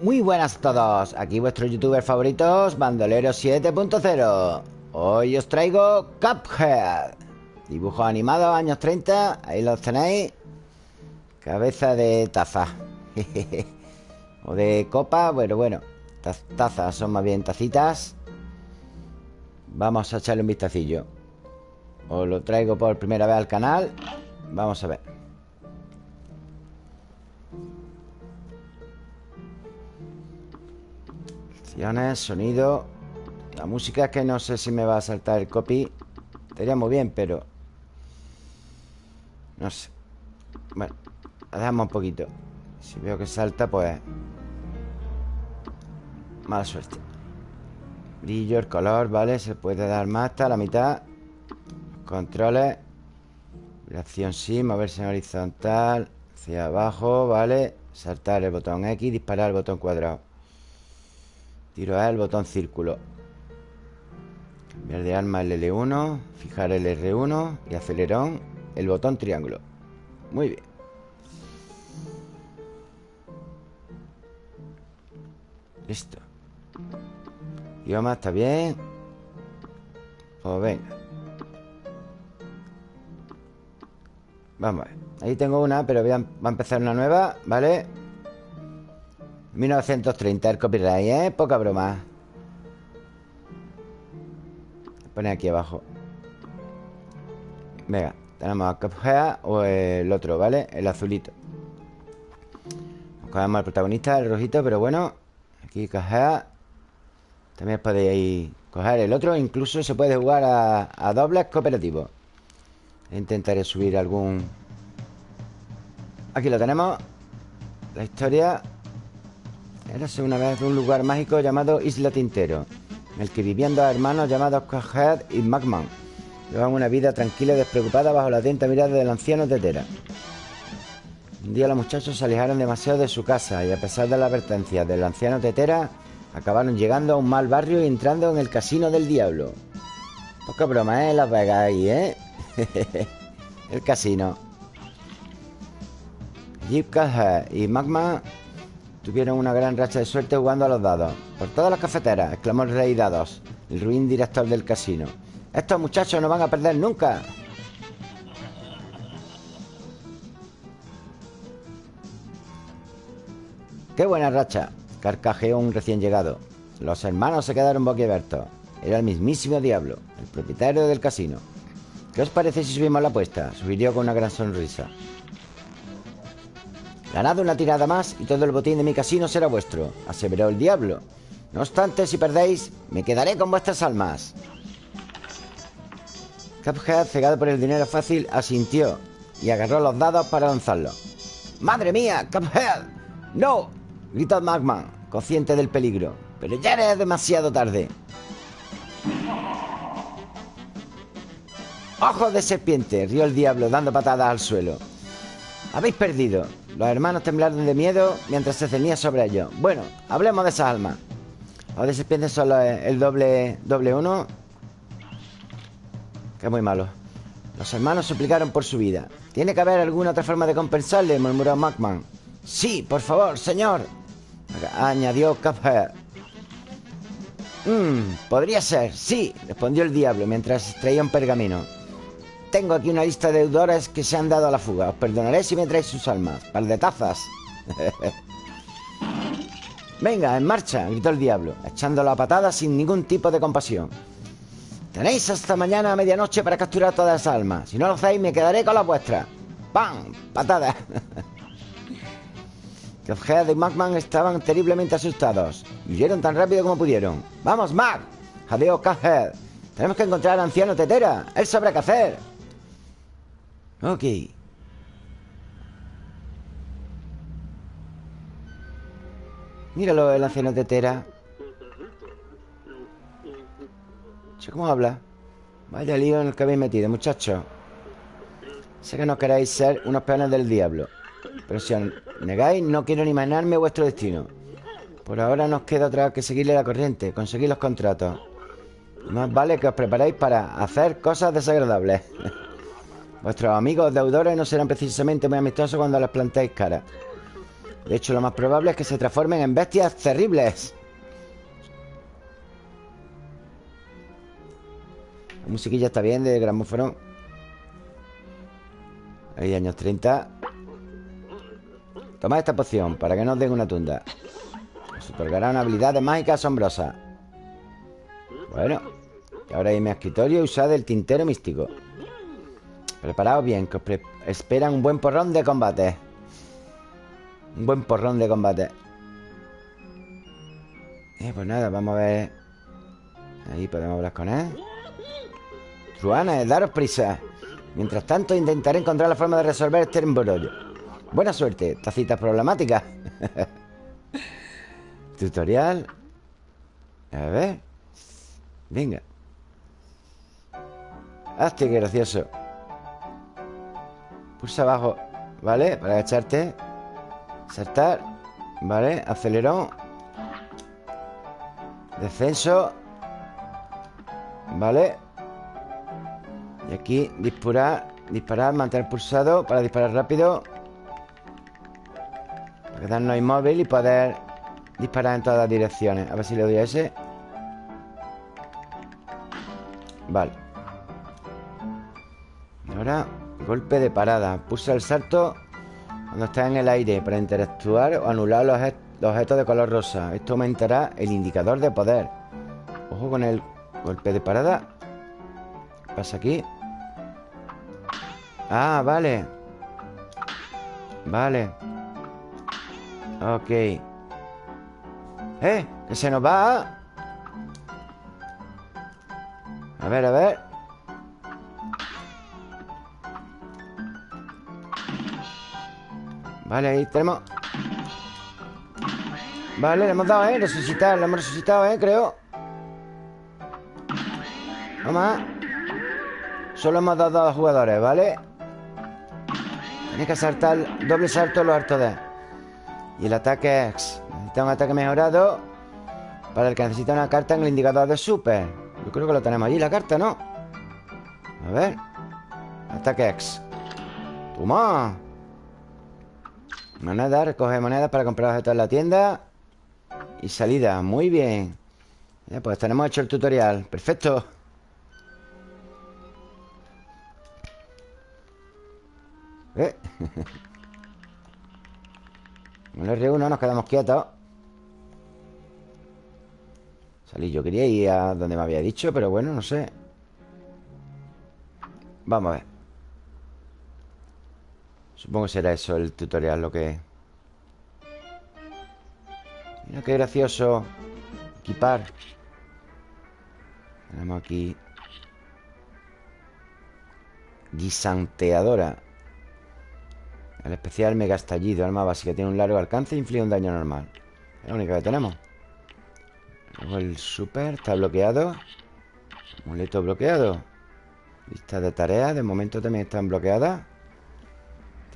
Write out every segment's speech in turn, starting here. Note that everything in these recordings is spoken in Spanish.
Muy buenas a todos, aquí vuestros youtubers favoritos, Bandolero 7.0 Hoy os traigo Cuphead. Dibujos animados, años 30, ahí los tenéis. Cabeza de taza. O de copa, bueno, bueno. Tazas son más bien tacitas. Vamos a echarle un vistacillo. Os lo traigo por primera vez al canal. Vamos a ver sonido La música es que no sé si me va a saltar el copy. Estaría muy bien, pero No sé. Bueno, la dejamos un poquito. Si veo que salta, pues Mala suerte. Brillo, el color, ¿vale? Se puede dar más hasta la mitad. Controles. Reacción sí, moverse en horizontal Hacia abajo, ¿vale? Saltar el botón X, disparar el botón cuadrado Tiro el botón círculo. Cambiar de arma el L1 Fijar el R1 Y acelerón el botón triángulo. Muy bien. Listo. Idioma está bien Pues venga. Vamos a ver. Ahí tengo una, pero voy va a empezar una nueva ¿Vale? 1930 el copyright, ¿eh? Poca broma. Pone aquí abajo. Venga, tenemos a Cuphead o el otro, ¿vale? El azulito. Cogemos al protagonista, el rojito, pero bueno Aquí Cuphead También podéis coger el otro Incluso se puede jugar a, a dobles cooperativos. Intentaré subir algún. Aquí lo tenemos. La historia Érase una vez un lugar mágico llamado Isla Tintero, en el que vivían dos hermanos llamados Cajed y Magman. Llevaban una vida tranquila y despreocupada bajo la atenta mirada del anciano Tetera. Un día los muchachos se alejaron demasiado de su casa y a pesar de la advertencia del anciano Tetera, acabaron llegando a un mal barrio y entrando en el casino del diablo. Poca broma, ¿eh? Las Vegas ahí, ¿eh? el casino. Jeep Cajed y Magman Tuvieron una gran racha de suerte jugando a los dados. Por todas las cafeteras, exclamó el rey dados, el ruin director del casino. Estos muchachos no van a perder nunca. ¡Qué buena racha! Carcajeó un recién llegado. Los hermanos se quedaron boquiabiertos. Era el mismísimo diablo, el propietario del casino. ¿Qué os parece si subimos la apuesta? Sugirió con una gran sonrisa. Ganad una tirada más y todo el botín de mi casino será vuestro, aseveró el diablo. No obstante, si perdéis, me quedaré con vuestras almas. Cuphead, cegado por el dinero fácil, asintió y agarró los dados para lanzarlos. ¡Madre mía, Cuphead! ¡No! gritó Magman, consciente del peligro. Pero ya era demasiado tarde. ¡Ojos de serpiente! rió el diablo, dando patadas al suelo. Habéis perdido. Los hermanos temblaron de miedo mientras se ceñía sobre ellos. Bueno, hablemos de esas almas. Los de serpientes el doble, doble uno. Que muy malo. Los hermanos suplicaron por su vida. ¿Tiene que haber alguna otra forma de compensarle? murmuró Macman. Sí, por favor, señor. Añadió Cuphead. Mmm, podría ser, sí, respondió el diablo mientras traía un pergamino. Tengo aquí una lista de deudores que se han dado a la fuga. Os perdonaré si me traéis sus almas. Par de tazas. Venga, en marcha, gritó el diablo, echando la patada sin ningún tipo de compasión. Tenéis hasta mañana a medianoche para capturar todas las almas. Si no lo hacéis, me quedaré con las vuestras. ¡Pam! ¡Patada! Cuphead y Magman estaban terriblemente asustados. huyeron tan rápido como pudieron. ¡Vamos, Mag! Jadeó Cuphead. Tenemos que encontrar al anciano Tetera. Él sabrá qué hacer. Ok. Míralo, el anciano tetera. ¿Cómo habla? Vaya lío en el que habéis metido, muchachos. Sé que no queréis ser unos peones del diablo. Pero si os negáis, no quiero ni imaginarme vuestro destino. Por ahora nos queda otra que seguirle la corriente, conseguir los contratos. Más vale que os preparéis para hacer cosas desagradables. Vuestros amigos deudores no serán precisamente muy amistosos cuando les plantéis cara. De hecho, lo más probable es que se transformen en bestias terribles. La musiquilla está bien de gramófono. Ahí, años 30. Toma esta poción para que nos den una tunda. Nos otorgará una habilidad de mágica asombrosa. Bueno. Ahora hay mi escritorio y usad el tintero místico. Preparaos bien, que os esperan un buen porrón de combate. Un buen porrón de combate. Eh, pues nada, vamos a ver. Ahí podemos hablar con él. Truana, daros prisa. Mientras tanto, intentaré encontrar la forma de resolver este embrollo. Buena suerte, tacitas problemáticas. Tutorial. A ver. Venga. Hazte gracioso. Pulsa abajo, ¿vale? Para agacharte. Saltar. ¿Vale? Acelerón. Descenso. ¿Vale? Y aquí disparar. Disparar, mantener pulsado para disparar rápido. Para quedarnos inmóvil y poder disparar en todas las direcciones. A ver si le doy a ese. Vale. Ahora, golpe de parada. Pulsa el salto cuando está en el aire para interactuar o anular los, objetos de color rosa. Esto aumentará el indicador de poder. Ojo con el golpe de parada. ¿Qué pasa aquí? Ah, vale. Vale. Ok. ¡Eh! ¡Que se nos va! A ver, a ver. Vale, ahí tenemos Vale, le hemos dado, ¿eh? Resucitar, le hemos resucitado, ¿eh? Creo Vamos Solo hemos dado dos jugadores, ¿vale? Tiene que saltar doble salto los hartos de Y el ataque X Necesita un ataque mejorado Para el que necesita una carta en el indicador de super Yo creo que lo tenemos allí, la carta, ¿no? A ver Ataque X Toma Moneda, recoge monedas para comprar objetos en la tienda. Y salida, muy bien. Ya, Pues tenemos hecho el tutorial. Perfecto. ¿Eh? Con el R1 nos quedamos quietos. Salí, yo quería ir a donde me había dicho Pero bueno, no sé. Vamos a ver Supongo que será eso el tutorial lo que... Mira qué gracioso Equipar. Tenemos aquí Guisanteadora. El especial mega estallido Arma básica Tiene un largo alcance e inflige un daño normal. Es la única que tenemos. Luego el super Está bloqueado. Amuleto bloqueado. Lista de tareas De momento también están bloqueadas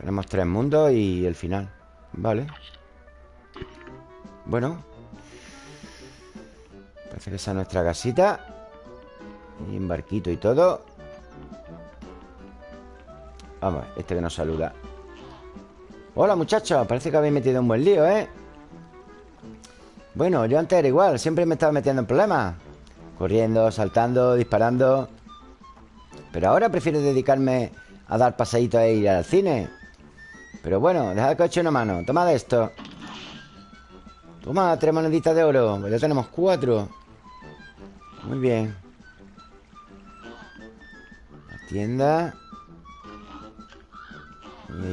tenemos tres mundos y el final. Vale. Bueno. Parece que esa es nuestra casita. Y un barquito y todo. Vamos, este que nos saluda. Hola muchachos, parece que habéis metido un buen lío, ¿eh? Bueno, yo antes era igual. Siempre me estaba metiendo en problemas. Corriendo, saltando, disparando. Pero ahora prefiero dedicarme a dar pasaditos e ir al cine pero bueno, dejad que os eche una mano. Toma de esto. Toma, tres moneditas de oro pues Ya tenemos cuatro. Muy bien. La tienda.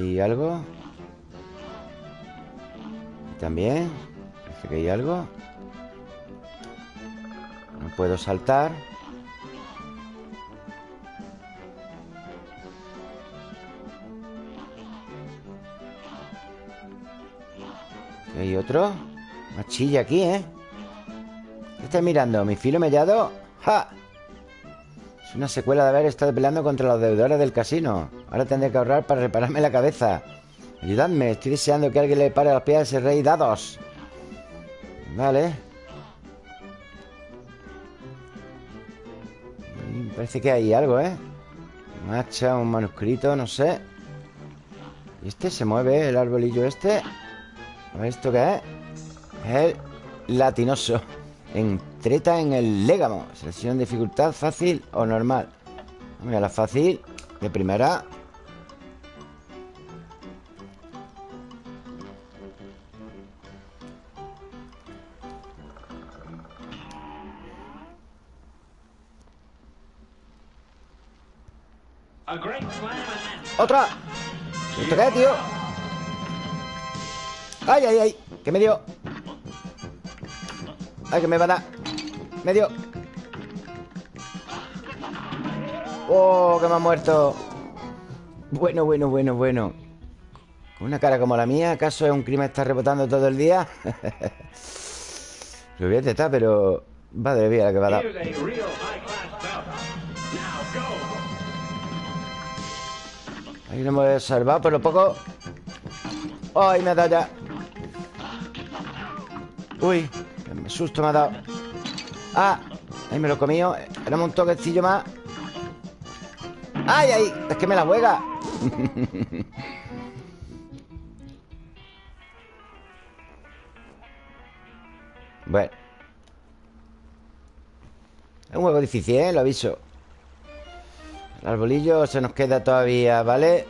¿Y algo? ¿Y también Parece que hay algo No puedo saltar Hay otro Machilla aquí, ¿eh? ¿Qué estás mirando? ¿Mi filo mellado? ¡Ja! Es una secuela de haber estado peleando contra los deudores del casino Ahora tendré que ahorrar para repararme la cabeza Ayudadme, estoy deseando que alguien le pare los pies a ese rey dados Vale Parece que hay algo, ¿eh? Un un manuscrito, no sé ¿Y este se mueve, el arbolillo este? A ver, ¿esto qué es? Es el latinoso En treta en el légamo Selección de dificultad fácil o normal Mira, la fácil De primera ¡Otra! ¿Esto qué, tío? ¡Ay, ay, ay! ¿Qué me dio? ¡Ay, que me va a dar! ¡Me dio! ¡Oh, que me ha muerto! Bueno, bueno, bueno, bueno Con una cara como la mía ¿Acaso es un crimen estar rebotando todo el día? Lo voy a pero... Madre mía, la que va a dar Ahí no me voy a salvar, pero poco... ¡Ay, me ha dado ya! Uy, qué susto me ha dado ¡Ah! Ahí me lo comido Era un toquecillo más ¡Ay, ay! Es que me la juega Bueno Es un juego difícil, ¿eh? Lo aviso el arbolillo se nos queda todavía, ¿vale?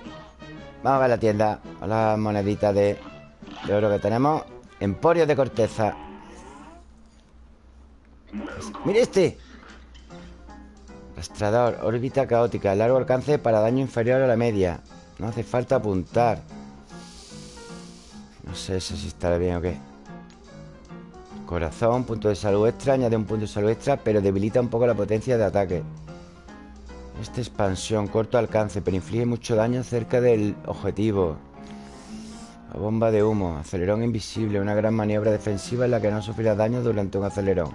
Vamos a ver la tienda las moneditas de, oro que tenemos Emporio de corteza. ¡Mire este! Rastrador, órbita caótica Largo alcance para daño inferior a la media. No hace falta apuntar. No sé si estará bien o qué. Corazón, punto de salud extra Añade un punto de salud extra Pero debilita un poco la potencia de ataque. Esta expansión, corto alcance, pero inflige mucho daño cerca del objetivo. Bomba de humo, acelerón invisible, una gran maniobra defensiva en la que no sufrirá daño durante un acelerón.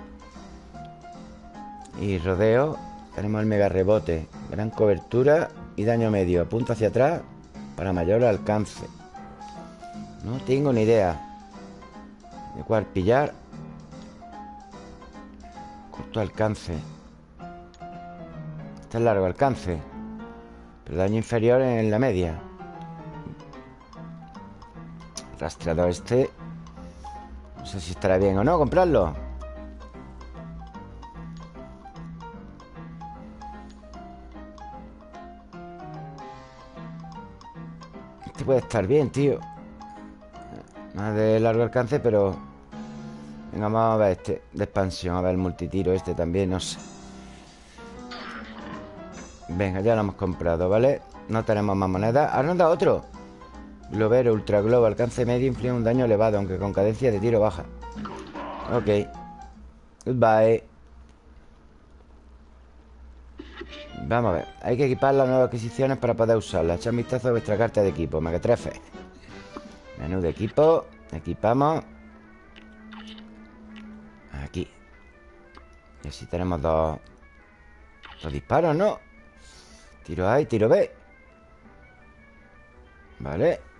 Y rodeo, tenemos el mega rebote, gran cobertura y daño medio. Apunta hacia atrás para mayor alcance. No tengo ni idea de cuál pillar. Corto alcance es largo alcance Pero daño inferior en la media Rastreador este No sé si estará bien o no comprarlo. Este puede estar bien, tío. Más de largo alcance, pero Venga, vamos a ver este De expansión, a ver el multitiro este también, no sé. Venga, ya lo hemos comprado, ¿vale? No tenemos más monedas. Ahora nos da otro Globero, Ultra Globo, alcance medio Inflige un daño elevado Aunque con cadencia de tiro baja. Ok. Goodbye. Vamos a ver. Hay que equipar las nuevas adquisiciones para poder usarlas. Echar un vistazo a vuestra carta de equipo trefe Menú de equipo. Equipamos. Aquí. Y así tenemos dos Dos disparos, ¿no? Tiro A y tiro B. Vale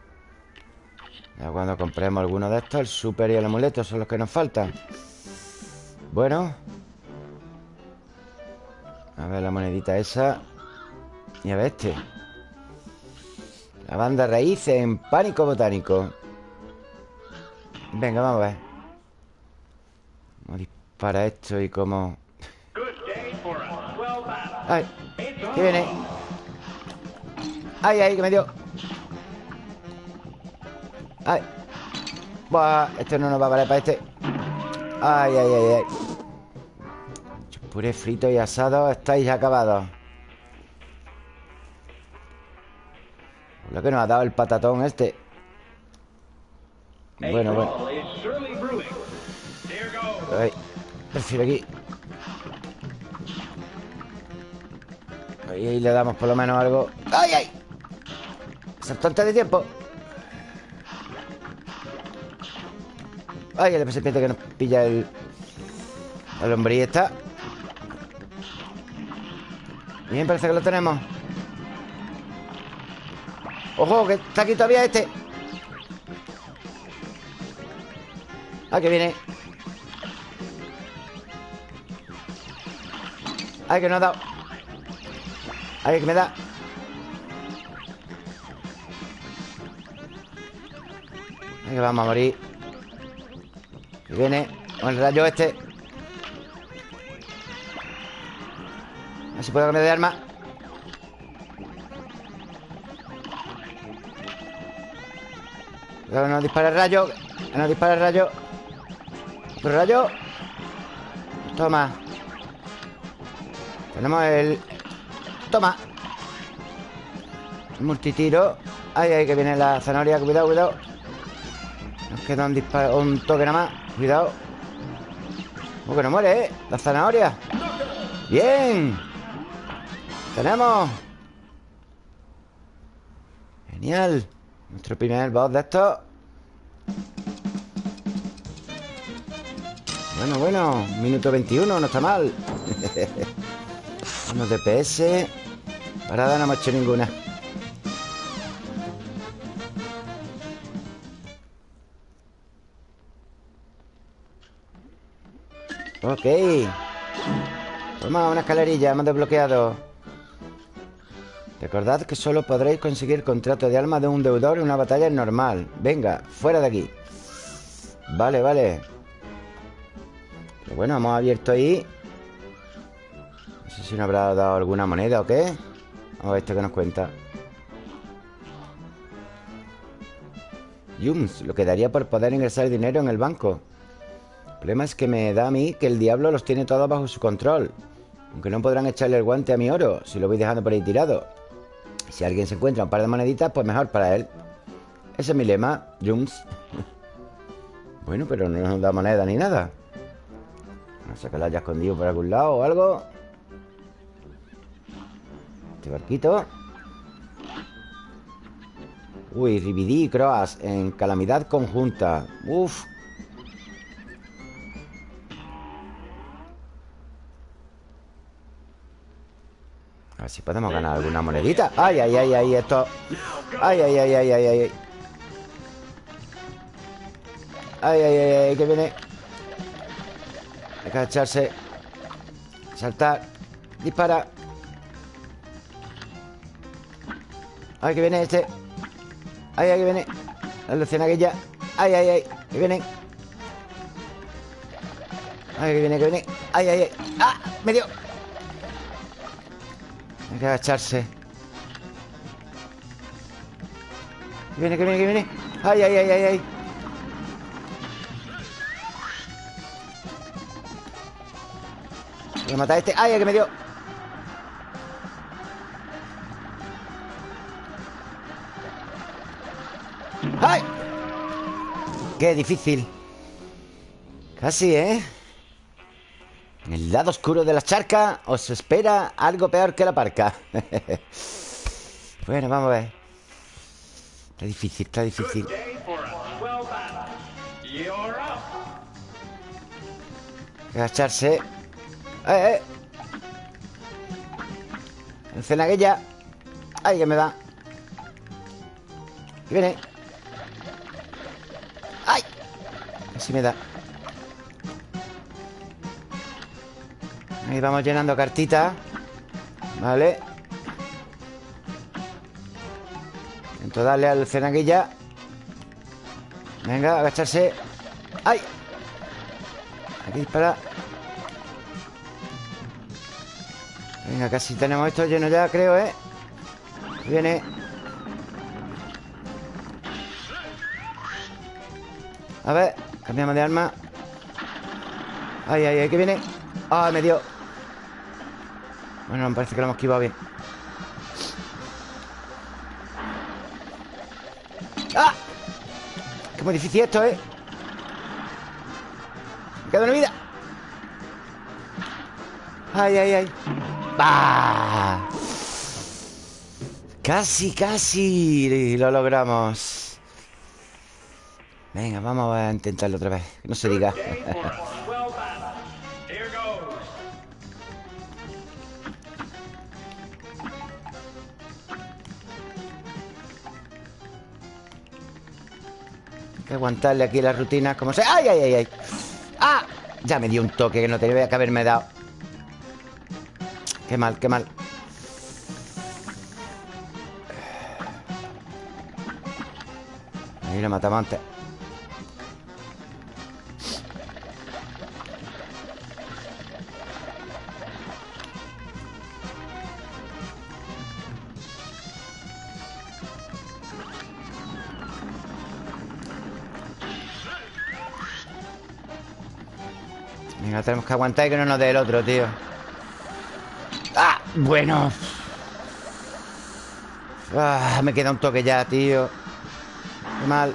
Ya cuando compremos alguno de estos El super y el amuleto son los que nos faltan. Bueno. A ver la monedita esa. Y a ver este. La banda raíz en pánico botánico. Venga, vamos a ver. ¿Cómo dispara esto y cómo... ¡Ay! ¿Qué viene? Ay, ay, que me dio Ay. Buah, este no nos va a valer para este. Ay, ay, ay, ay. Puré frito y asado Estáis acabados. Lo que nos ha dado el patatón este. Bueno, bueno. Ay, prefiero aquí. Ahí, ahí le damos por lo menos algo. ¡Ay, ay! Saltante de tiempo Ay, el serpiente que nos pilla el... El hombre y está Bien, parece que lo tenemos. ¡Ojo! Que está aquí todavía este. Ah, que viene. Ay, que no ha dado. Ay, que me da. Que vamos a morir Que viene con el rayo este. A puedo cambiar de arma. Que no dispara el rayo no dispara el rayo. Otro rayo. Toma. Tenemos el... Toma. Multitiro. Ay, ay, que viene la zanahoria. Cuidado, cuidado. Nos queda un disparo Un toque nada más Cuidado. Como que no muere, ¿eh? La zanahoria. Bien. Tenemos. Genial. Nuestro primer boss de estos. Bueno, bueno. Minuto 21, no está mal. Unos DPS Parada no hemos hecho ninguna Ok. Toma, una escalerilla, hemos desbloqueado. Recordad que solo podréis conseguir contrato de alma de un deudor en una batalla normal. Venga, fuera de aquí. Vale, vale. Pero bueno, hemos abierto ahí. No sé si nos habrá dado alguna moneda o qué. Vamos a ver esto que nos cuenta. Yums, lo que daría por poder ingresar dinero en el banco problema es que me da a mí que el diablo los tiene todos bajo su control. Aunque no podrán echarle el guante a mi oro si lo voy dejando por ahí tirado. Si alguien se encuentra un par de moneditas, pues mejor para él. Ese es mi lema, Jums. bueno, pero no nos da moneda ni nada. No sé que la haya escondido por algún lado o algo. Este barquito. Uy, Ribidí y Croas en calamidad conjunta. Uf. Ver si podemos ganar alguna monedita. Ay, ay, ay, ay, esto. Ay, ay, ay, ay, ay, ay. Ay, ay, ay, ay, que viene. Hay que echarse Saltar. Dispara. Ay, que viene este. Ay, ay, que viene. La lección aquella. Ay, ay, ay, que viene. Ay, que viene, que viene. Ay, ay, ay. Ah, me dio hay que agacharse Que viene, que viene, que viene. Ay, ay, ay, ay, ay. Voy a matar a este. Ay, ay, que me dio. ¡Ay! Qué difícil. Casi, ¿eh? En el lado oscuro de la charca os espera algo peor que la parca. bueno, vamos a ver. Está difícil, está difícil. Agacharse. ¡Eh, eh! Cenaguilla. ¡Ay, que me da! Y viene. ¡Ay! Así me da. Ahí vamos llenando cartitas Vale Intento darle al cenaguilla. Venga, agacharse. ¡Ay! Aquí dispara. Venga, casi tenemos esto lleno ya, creo, ¿eh? Viene. A ver, cambiamos de arma. Ay, ay, ay, que viene. Ah, me dio bueno, me parece que lo hemos esquivado bien. ¡Ah! Qué muy difícil esto, ¿eh? Me queda una vida. Ay, ay, ay. ¡Bah! Casi, casi Lo logramos. Venga, vamos a intentarlo otra vez. No se diga aguantarle aquí las rutinas como sea. ¡Ay, ay, ay, ay! ¡Ah! Ya me dio un toque que no tenía que haberme dado. Qué mal, qué mal. Ahí lo matamos antes. Tenemos que aguantar y que no nos dé el otro, tío. ¡Ah! Bueno. Ah, Me queda un toque ya, tío. Qué mal.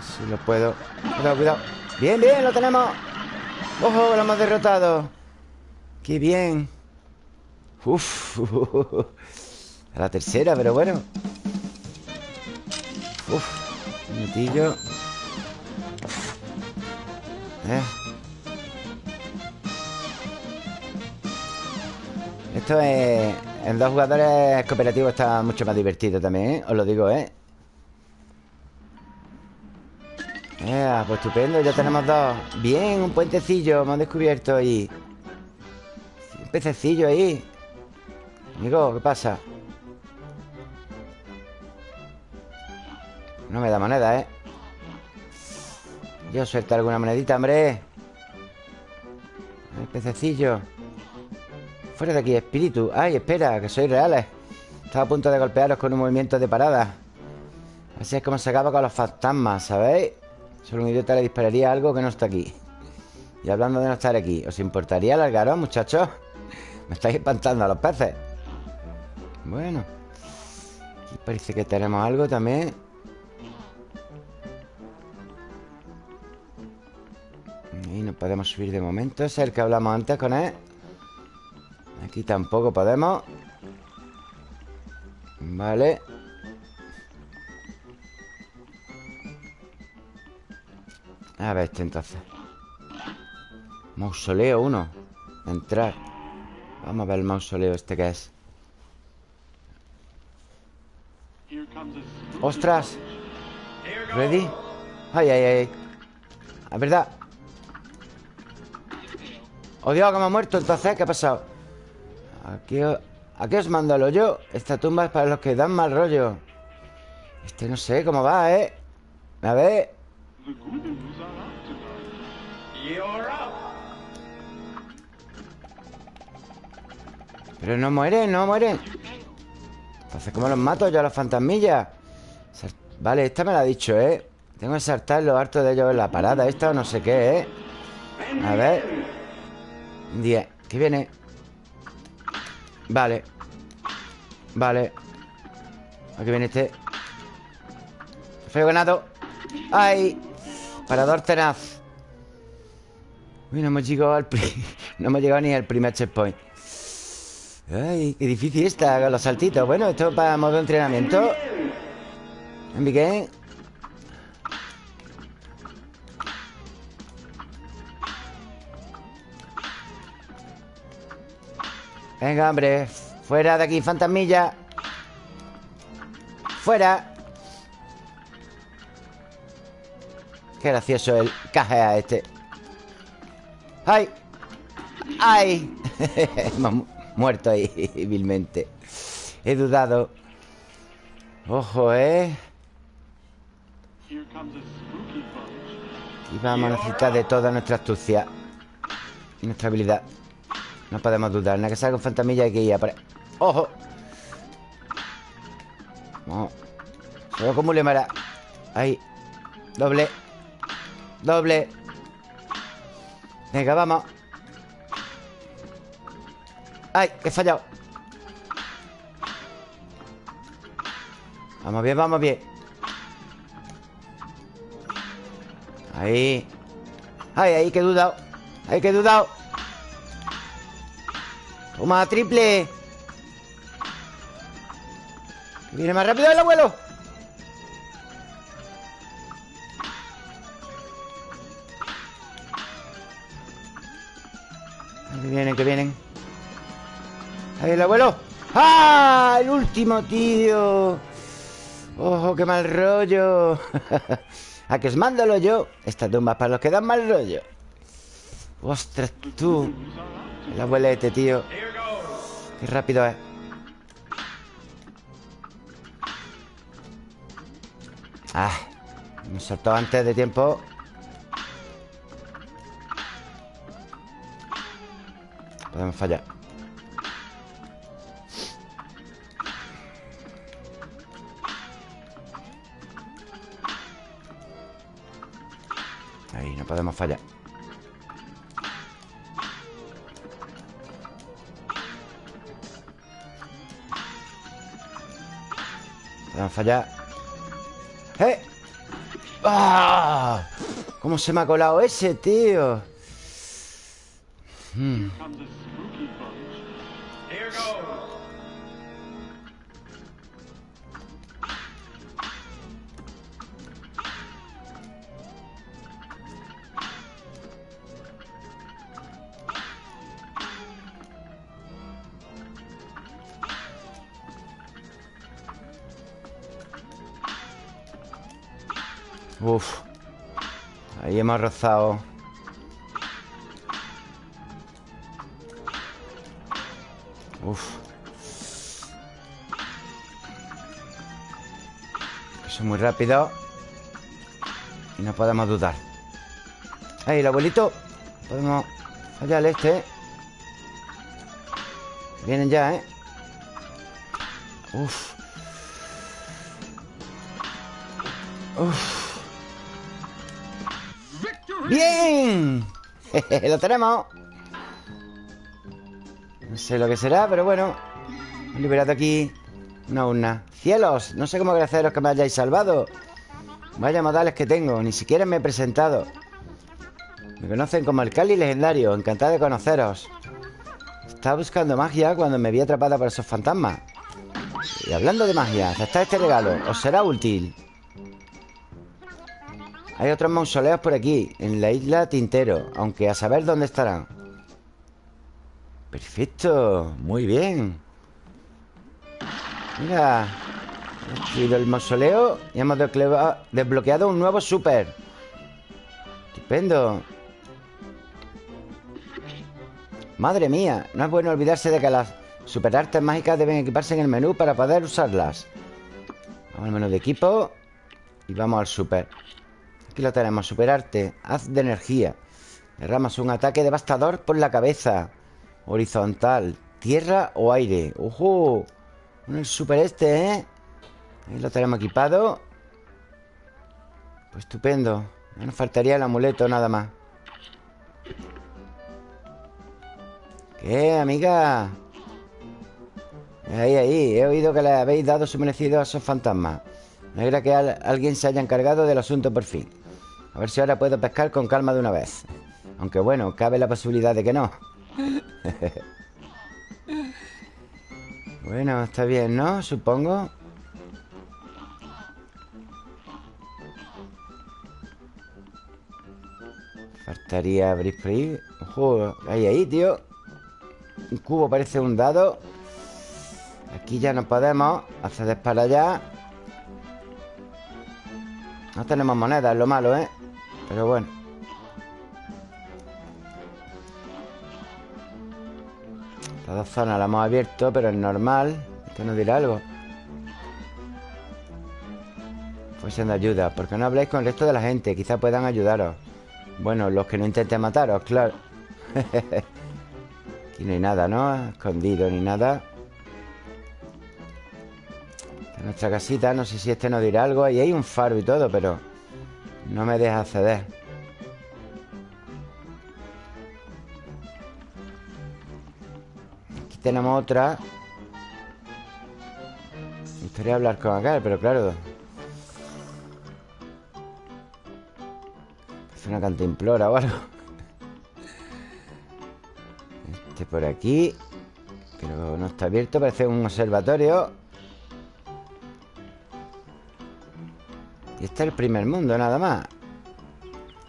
Si lo puedo. Cuidado, cuidado. Bien, bien, lo tenemos. ¡Ojo! Lo hemos derrotado. ¡Qué bien! Uf. A la tercera, pero bueno. Uf ¿Eh? Esto es... En dos jugadores cooperativos está mucho más divertido también, ¿eh? Os lo digo, ¿eh? Eh, pues estupendo, ya tenemos dos Bien, un puentecillo hemos descubierto ahí Un pececillo ahí Amigo, ¿qué pasa? No me da moneda, ¿eh? Yo suelto alguna monedita, hombre. El pececillo. Fuera de aquí, espíritu. Ay, espera, que sois reales Estaba a punto de golpearos con un movimiento de parada. Así es como se acaba con los fantasmas, ¿sabéis? Solo un idiota le dispararía algo que no está aquí. Y hablando de no estar aquí ¿Os importaría alargaros, muchachos? Me estáis espantando a los peces. Bueno Aquí parece que tenemos algo también Y no podemos subir de momento. Es el que hablamos antes con él. Aquí tampoco podemos. Vale. A ver este entonces. Mausoleo 1 Entrar. Vamos a ver el mausoleo este que es. ¡Ostras! ¿Ready? ¡Ay, ay, ay! Es verdad ¡Oh, Dios, que me ha muerto! Entonces, ¿qué ha pasado? Aquí, aquí os mando el hoyo Esta tumba es para los que dan mal rollo Este no sé cómo va, ¿eh? A ver Pero no mueren, no mueren Entonces, ¿cómo los mato yo a los fantasmillas? Vale, esta me la ha dicho, ¿eh? Tengo que saltar lo harto de ellos en la parada Esta o no sé qué, ¿eh? A ver 10 ¿Qué viene? Vale. Vale. Aquí viene este. Feo ganado. ¡Ay! Parador tenaz. Uy, no hemos llegado al No hemos llegado ni al primer checkpoint. Ay, qué difícil está los saltitos. Bueno, esto es para modo entrenamiento. ¿En Venga, hombre Fuera de aquí, fantasmilla Fuera Qué gracioso el cajea este ¡Ay! ¡Ay! Hemos muerto ahí vilmente He dudado Ojo, ¿eh? Y vamos a necesitar de toda nuestra astucia Y nuestra habilidad No podemos dudar Nada que salga un fantasmilla hay que ir a por... ¡Ojo! Vamos. Solo como le mara. Ahí. Doble. Doble. Venga, vamos. ¡Ay! he fallado. Vamos bien, vamos bien. Ahí. Ay, ahí que he dudado. Ahí que he dudado Toma, triple. Viene más rápido el abuelo. Que vienen, que vienen. Ahí el abuelo. ¡Ah! El último, tío. ¡Ojo, qué mal rollo! A que os mándalo yo. Esta tumba para los que dan mal rollo. ¡Ostras, tú! El abuelete, tío Qué rápido es. Ah, me soltó antes de tiempo. Podemos fallar. Ahí, no podemos fallar. Podemos fallar ¡Eh! ¡Ah! ¿Cómo se me ha colado ese, tío? Hmm. Hemos rozado. Uf. Eso es muy rápido. Y no podemos dudar. Ahí, el abuelito. Podemos fallar este. Vienen ya, ¿eh? Uf. Uf. ¡Bien! ¡Lo tenemos! No sé lo que será, pero bueno. He liberado aquí. Una urna. ¡Cielos! No sé cómo agradeceros que me hayáis salvado. Vaya modales que tengo Ni siquiera me he presentado. Me conocen como el Cali legendario Encantado de conoceros. Estaba buscando magia cuando me vi atrapada por esos fantasmas. Y hablando de magia Aceptad este regalo Os será útil hay otros mausoleos por aquí En la isla Tintero Aunque a saber dónde estarán. Perfecto Muy bien. Mira He el mausoleo Y hemos desbloqueado un nuevo super Estupendo. Madre mía No es bueno olvidarse de que las superartes mágicas deben equiparse en el menú para poder usarlas. Vamos al menú de equipo Y vamos al super Aquí lo tenemos, superarte Haz de energía. Derramas un ataque devastador por la cabeza. Horizontal Tierra o aire. ¡Ojo! El super este, ¿eh? Ahí lo tenemos equipado. Pues estupendo. Ya nos faltaría el amuleto nada más. ¿Qué, amiga? Ahí, ahí He oído que le habéis dado su merecido a esos fantasmas. Me alegra que alguien se haya encargado del asunto por fin a ver si ahora puedo pescar con calma de una vez. Aunque bueno, cabe la posibilidad de que no. Bueno, está bien, ¿no? Supongo. Faltaría abrir Ojo, ahí, ahí, tío. Un cubo parece un dado. Aquí ya no podemos. Acceder para allá. No tenemos monedas, lo malo, ¿eh? Pero bueno. Las dos zonas las hemos abierto Pero es normal. Que nos dirá algo. Pues siendo ayuda ¿Por qué no habláis con el resto de la gente? Quizá puedan ayudaros. Bueno, los que no intenten mataros, claro. Aquí no hay nada, ¿no? Escondido ni nada. Nuestra casita No sé si este nos dirá algo. Ahí hay un faro y todo, pero no me deja acceder. Aquí tenemos otra. Me gustaría hablar con acá, pero claro. Es una cantimplora o algo. Este por aquí Pero no está abierto, parece un observatorio Y este es el primer mundo, nada más.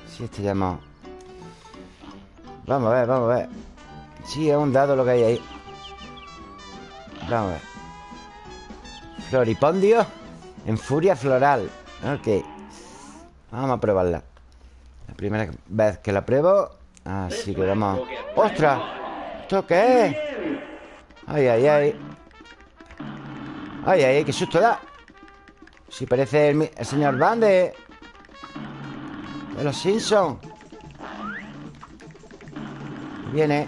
Si este llamado Vamos a ver, vamos a ver. Sí, es un dado lo que hay ahí. Vamos a ver. Floripondio En furia floral. Ok. Vamos a probarla. La primera vez que la pruebo Así que vamos. ¡Ostras! ¿Esto qué es? Ay, ay, ay Ay, ay, qué susto da si parece el, señor Van de... Los Simpsons Viene.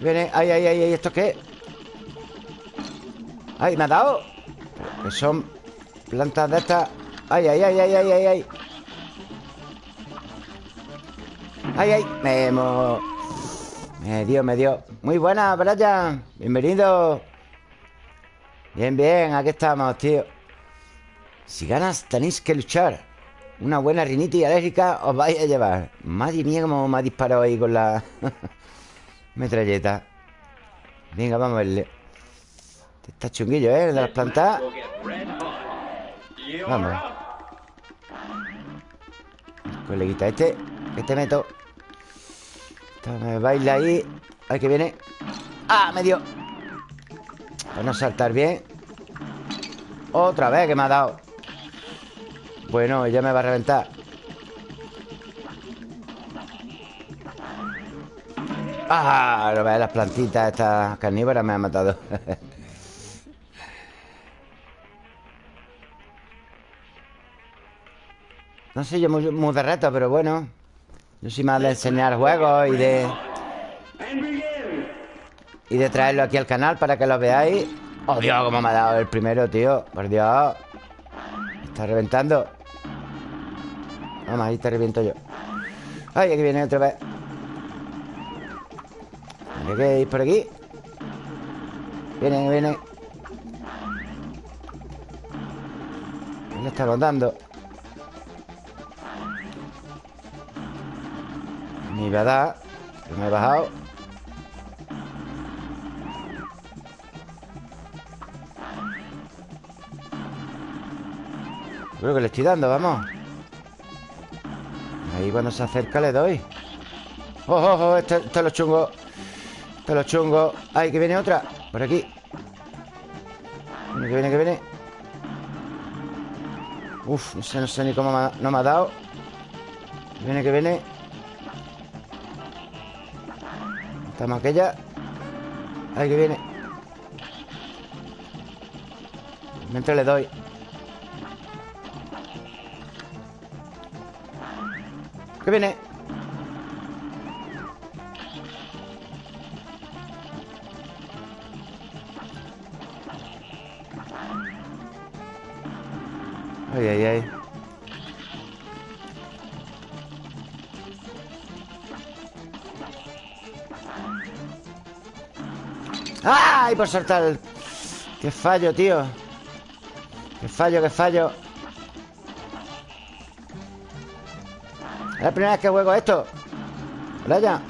Viene, ay, ay, ay, ¿esto qué? Ay, me ha dado. Que son plantas de estas. Ay, ay, ay, ay, ay, ay, ay. ¡Ay, ay! Me, me dio, me dio. Muy buena, Brian. Bienvenido Bien, bien, aquí estamos, tío. Si ganas tenéis que luchar. Una buena rinitis alérgica os vais a llevar. Madre mía, cómo me ha disparado ahí con la metralleta. Venga, vamos a verle. Está chunguillo, ¿eh? De las plantas. Vamos. Coleguita este Que te meto. Me baila ahí. Ay, que viene. ¡Ah! Me dio Para no saltar bien. Otra vez que me ha dado. Bueno, ya me va a reventar. ¡Ah! No las plantitas Estas carnívoras me han matado. No sé yo muy, muy de reto, pero bueno. Yo soy más de enseñar juegos y de... Y de traerlo aquí al canal para que lo veáis. Oh, Dios, cómo me ha dado el primero, tío. Por Dios. Está reventando. Vamos, ahí te reviento yo. Ay, aquí viene otra vez. ¿Qué que por aquí Viene, viene ¿Qué le estamos dando? Me iba a dar. Pero me he bajado Creo que le estoy dando, vamos. Ahí cuando se acerca le doy. ¡Oh, oh, oh! Este, este es lo chungo. Es lo chungo. ¡Ay, que viene otra! Por aquí. Viene, que viene, que viene. Uf, no sé, no sé ni cómo no me ha dado. Viene, que viene. Estamos aquella Ahí que viene. Mientras le doy ¿Qué viene? Ay, ay, ay ¡Ay, por saltar! ¡Qué fallo, tío! ¡Qué fallo, qué fallo! La primera vez que juego esto. Vaya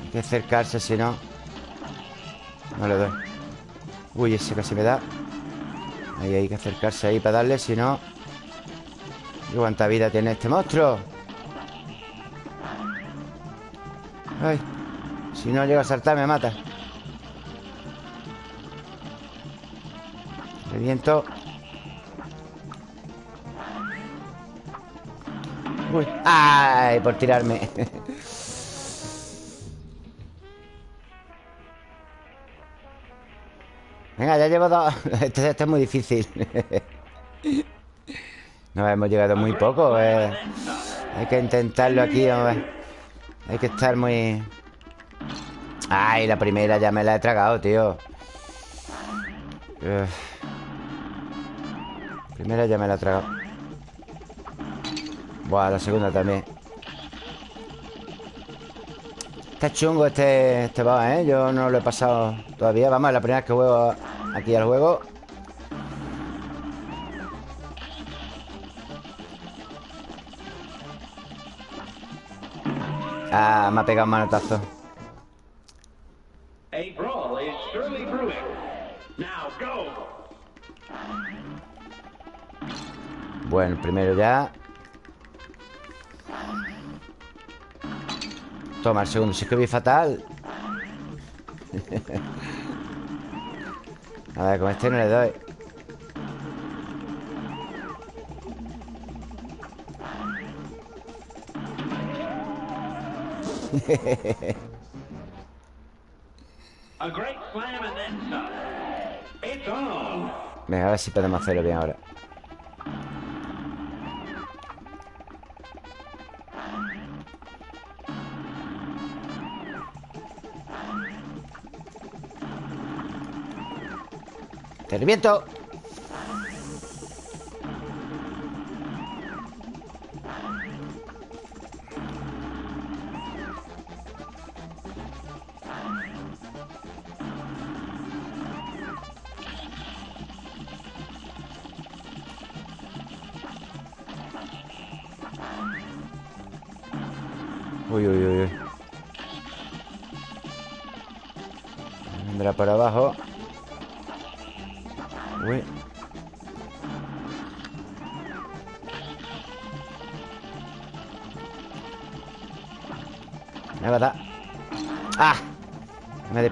Hay que acercarse, si no No le doy. Uy, ese casi me da. Ahí hay que acercarse ahí para darle, si no ¿Cuánta vida tiene este monstruo? Ay, si no llega a saltar me mata. Reviento Ay, por tirarme. Venga, ya llevo dos. Este, este, es muy difícil. No hemos llegado muy poco eh. Hay que intentarlo aquí, ver hay que estar muy... Ay, la primera ya me la he tragado, tío. Primera ya me la he tragado Buah, la segunda también Está chungo este, este boss, ¿eh? Yo no lo he pasado todavía Vamos, la primera vez que juego aquí al juego Ah, me ha pegado un manotazo. Bueno, primero ya. Toma, el segundo. Si es que vi fatal. A ver, con este no le doy. Venga, a ver si podemos hacerlo bien ahora. ¡Te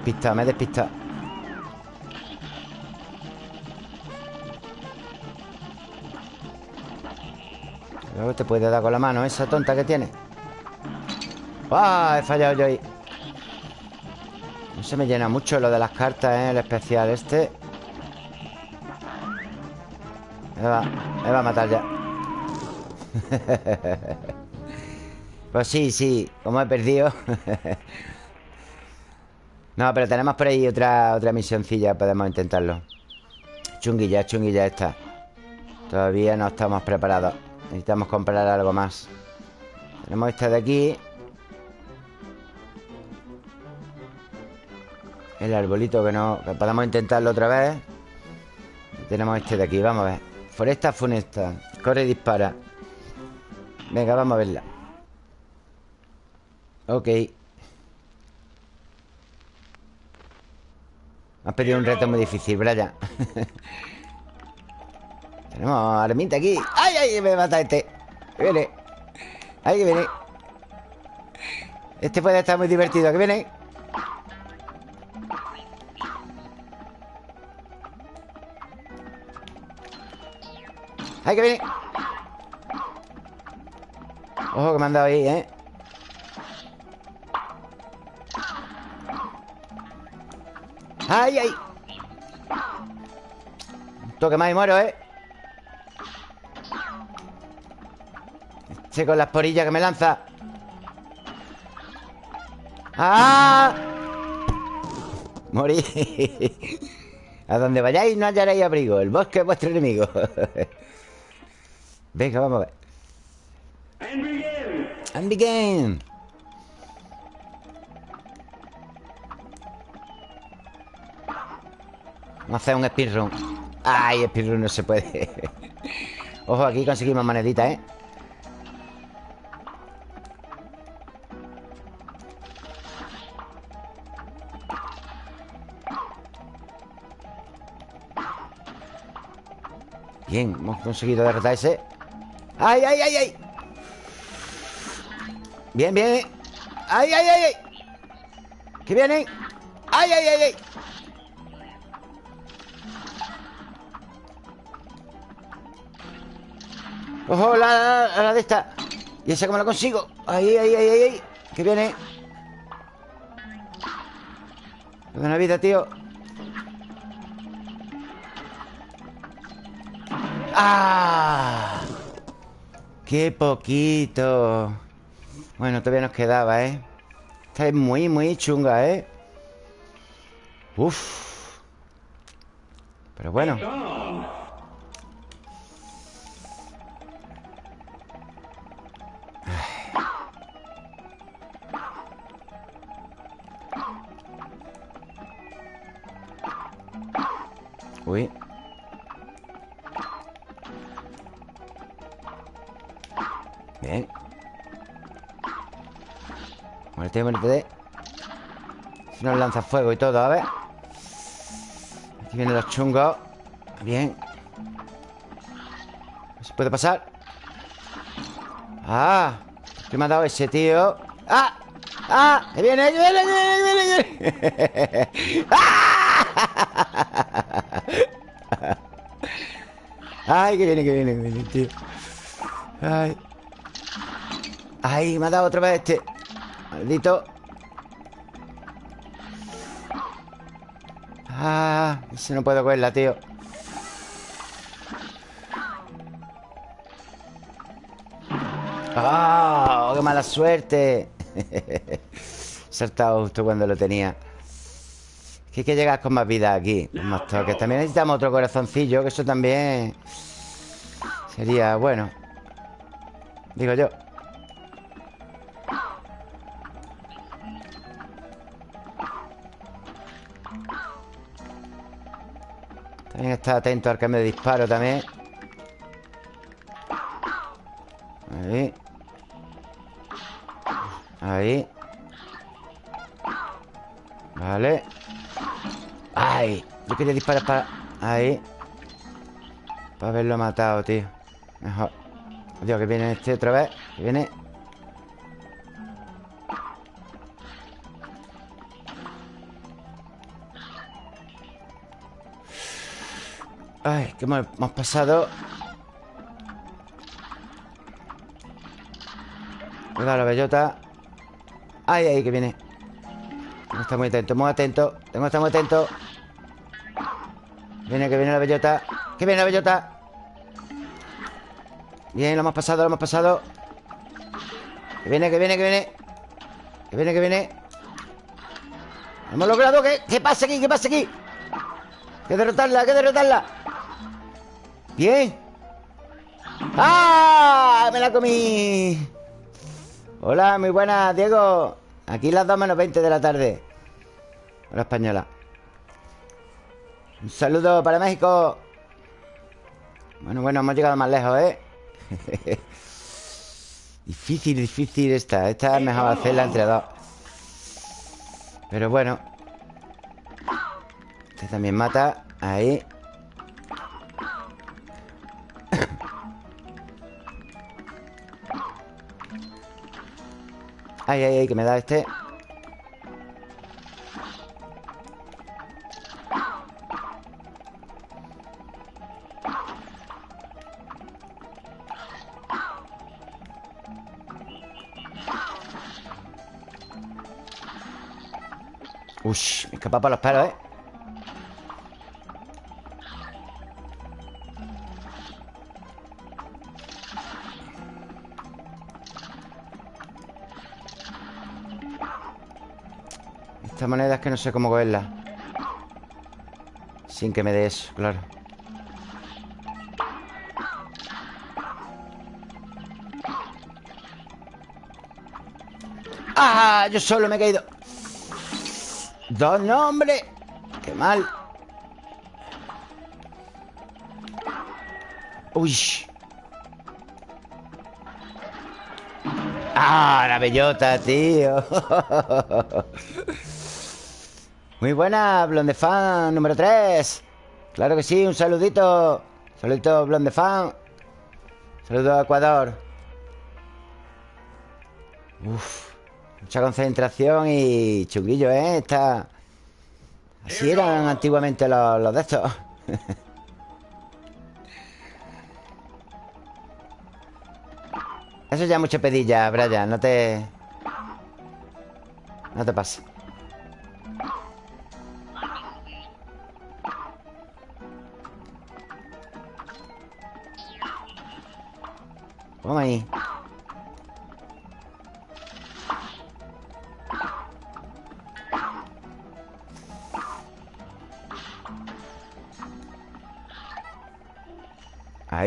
despistado, me he despistado. Luego te puede dar con la mano esa tonta que tiene. ¡Ah! He fallado yo ahí. No se me llena mucho lo de las cartas, ¿eh? El especial este. Me va, me va a matar ya. pues sí, sí. Como he perdido. no, pero tenemos por ahí otra, otra misioncilla. Podemos intentarlo. Chunguilla, chunguilla esta. Todavía no estamos preparados. Necesitamos comprar algo más. Tenemos esta de aquí. El arbolito que no... Que podemos intentarlo otra vez. tenemos este de aquí, vamos a ver. Foresta funesta. Corre y dispara. Venga, vamos a verla. Ok. Has pedido un reto muy difícil, Brian. Tenemos armita aquí. ¡Ay, ay! Me mata este. Que viene. ¡Ay, que viene! Este puede estar muy divertido. Que viene. ¡Ay, que viene! Ojo que me han dado ahí, ¿eh? ¡Ay, ay! Un toque más y muero, ¿eh? Este con las porillas que me lanza ¡Ah! Morí A donde vayáis no hallaréis abrigo El bosque es vuestro enemigo Venga, vamos a ver. And begin. And begin. Vamos a hacer un speedrun. Ay, speedrun no se puede. Ojo, aquí conseguimos moneditas, ¿eh? Bien, hemos conseguido derrotar ese ¡Ay, ay, ay, ay! Bien, bien ¡Ay, ay, ay, ay! ¿Qué vienen? ¡Ay, ay, ay, ay! ¡Ojo, la, la, de esta! ¿Y esa cómo la consigo? ¡Ay, ay, ay, ay! ay! ¿Qué viene? Vida, tío ¡Ah! ¡Qué poquito! Bueno, todavía nos quedaba, ¿eh? Esta es muy, muy chunga, ¿eh? Uf. Pero bueno. Uy. Bien Muerte, muerte Si nos lanza fuego y todo, a ver Aquí vienen los chungos Bien ¿Se puede pasar? ¡Ah! ¿Qué me ha dado ese tío? ¡Ah! ¡Ah! ¡Que viene! ¡Que viene! ¡Que viene! ¡Que viene! ¡Ah! ¡Ay! ¡Que viene! ¡Que viene! ¡Que viene, tío! ¡Ay! ¡Ay! Me ha dado otra vez este Maldito Ah, ese no puedo cogerla, tío ¡Ah! ¡Qué mala suerte! Saltado justo cuando lo tenía que hay que llegar con más vida aquí Con más toques También necesitamos otro corazoncillo Que eso también Sería bueno Digo yo. También está atento al cambio de disparo también. Ahí. Ahí. Vale ¡Ay! Yo quería disparar para... Ahí. Para haberlo matado, tío. Mejor. Dios, que viene este otra vez. Que viene. Ay, que hemos, hemos pasado Cuidado la bellota. Ay, ay, que viene. Tengo que estar muy atento, muy atento. Tengo que estar muy atento Viene, que viene la bellota Que viene la bellota. Bien, lo hemos pasado, lo hemos pasado. Que viene, que viene, que viene. Que viene, que viene. Hemos logrado que... ¿Qué pasa aquí? ¿Qué pasa aquí? Que derrotarla, que derrotarla. Bien. ¡Ah! Me la comí. Hola, muy buenas, Diego. Aquí las 2 menos 20 de la tarde. Hola, española Un saludo para México. Bueno, bueno, hemos llegado más lejos, ¿eh? difícil, difícil esta. Esta es mejor hacerla entre dos. Pero bueno. Este también mata. Ahí. Ay, ay, ay, que me da este Ush, me escapa los pelos, ¿eh? Esta moneda es que no sé cómo cogerla Sin que me dé eso, claro ¡Ah! Yo solo me he caído Dos nombres. Qué mal. Uy. Ah, la bellota, tío. Muy buena, Blonde Fan número 3 Claro que sí, un saludito. Saludito, Blonde Fan. Saludo a Ecuador. Uf Mucha concentración y chunguillo, ¿eh? Está... Así eran antiguamente los, de estos. Eso ya es mucho pedilla, Brian No te... No te pases. Vamos ahí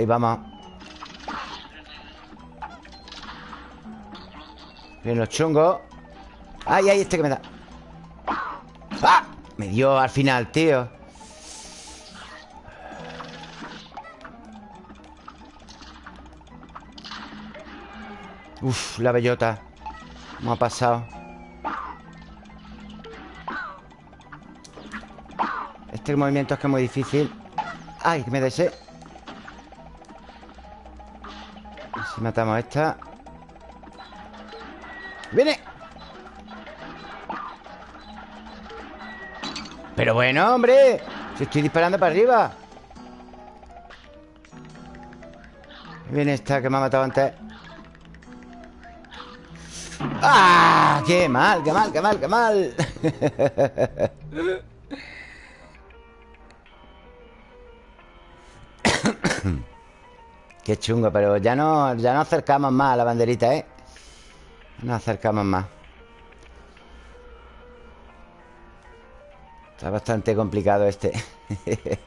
Ahí vamos Bien los chungos ¡Ay, ay! Este que me da ¡Ah! Me dio al final, tío Uf, la bellota ¿Cómo ha pasado? Este movimiento es que es muy difícil ¡Ay, que me desee! Matamos esta ¡Viene! Pero bueno, hombre Si estoy disparando para arriba Viene esta que me ha matado antes ¡Ah! ¡Qué mal, qué mal, qué mal, qué mal! qué chungo, pero ya no, ya no acercamos más a la banderita, ¿eh? Nos acercamos más Está bastante complicado este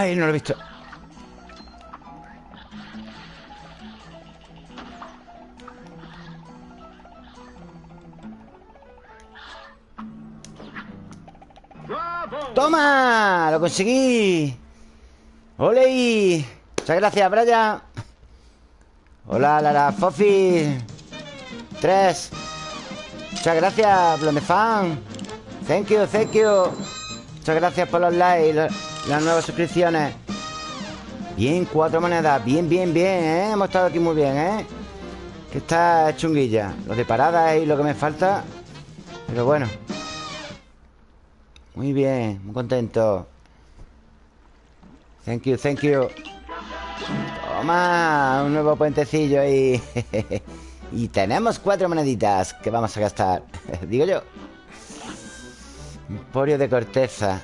Ay, no lo he visto ¡Toma! ¡Lo conseguí! ¡Ole! Muchas gracias, Brian Hola, Lara Fofi Tres Muchas gracias, Blondefan Thank you, thank you Muchas gracias por los likes las nuevas suscripciones. Bien, cuatro monedas. Bien, bien, bien, ¿eh? Hemos estado aquí muy bien, ¿eh? Que está chunguilla. Lo de parada y lo que me falta. Pero bueno. Muy bien, muy contento. Thank you, thank you. Toma Un nuevo puentecillo ahí Y tenemos cuatro moneditas Que vamos a gastar Digo yo. Emporio de corteza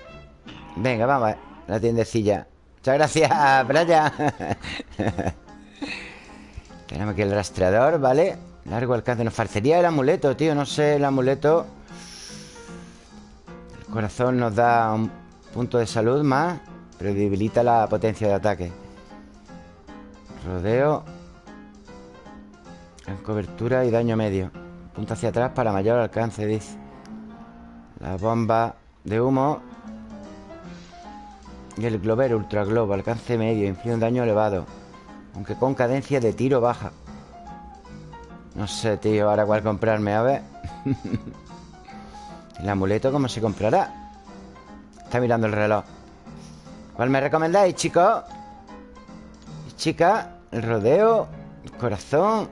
Venga, vamos a la tiendecilla. Muchas gracias, Brian. Tenemos aquí el rastreador, ¿vale? Largo alcance Nos faltaría el amuleto, tío No sé, el amuleto. El corazón nos da un punto de salud más Pero debilita la potencia de ataque. Rodeo En cobertura y daño medio. Punto hacia atrás para mayor alcance, dice. La bomba de humo y el Glover Ultra Globo, alcance medio, inflige un daño elevado. Aunque con cadencia de tiro baja. No sé, tío, ahora cuál comprarme, a ver. ¿El amuleto cómo se comprará? Está mirando el reloj. ¿Cuál me recomendáis, chicos? Chica, el rodeo, el corazón.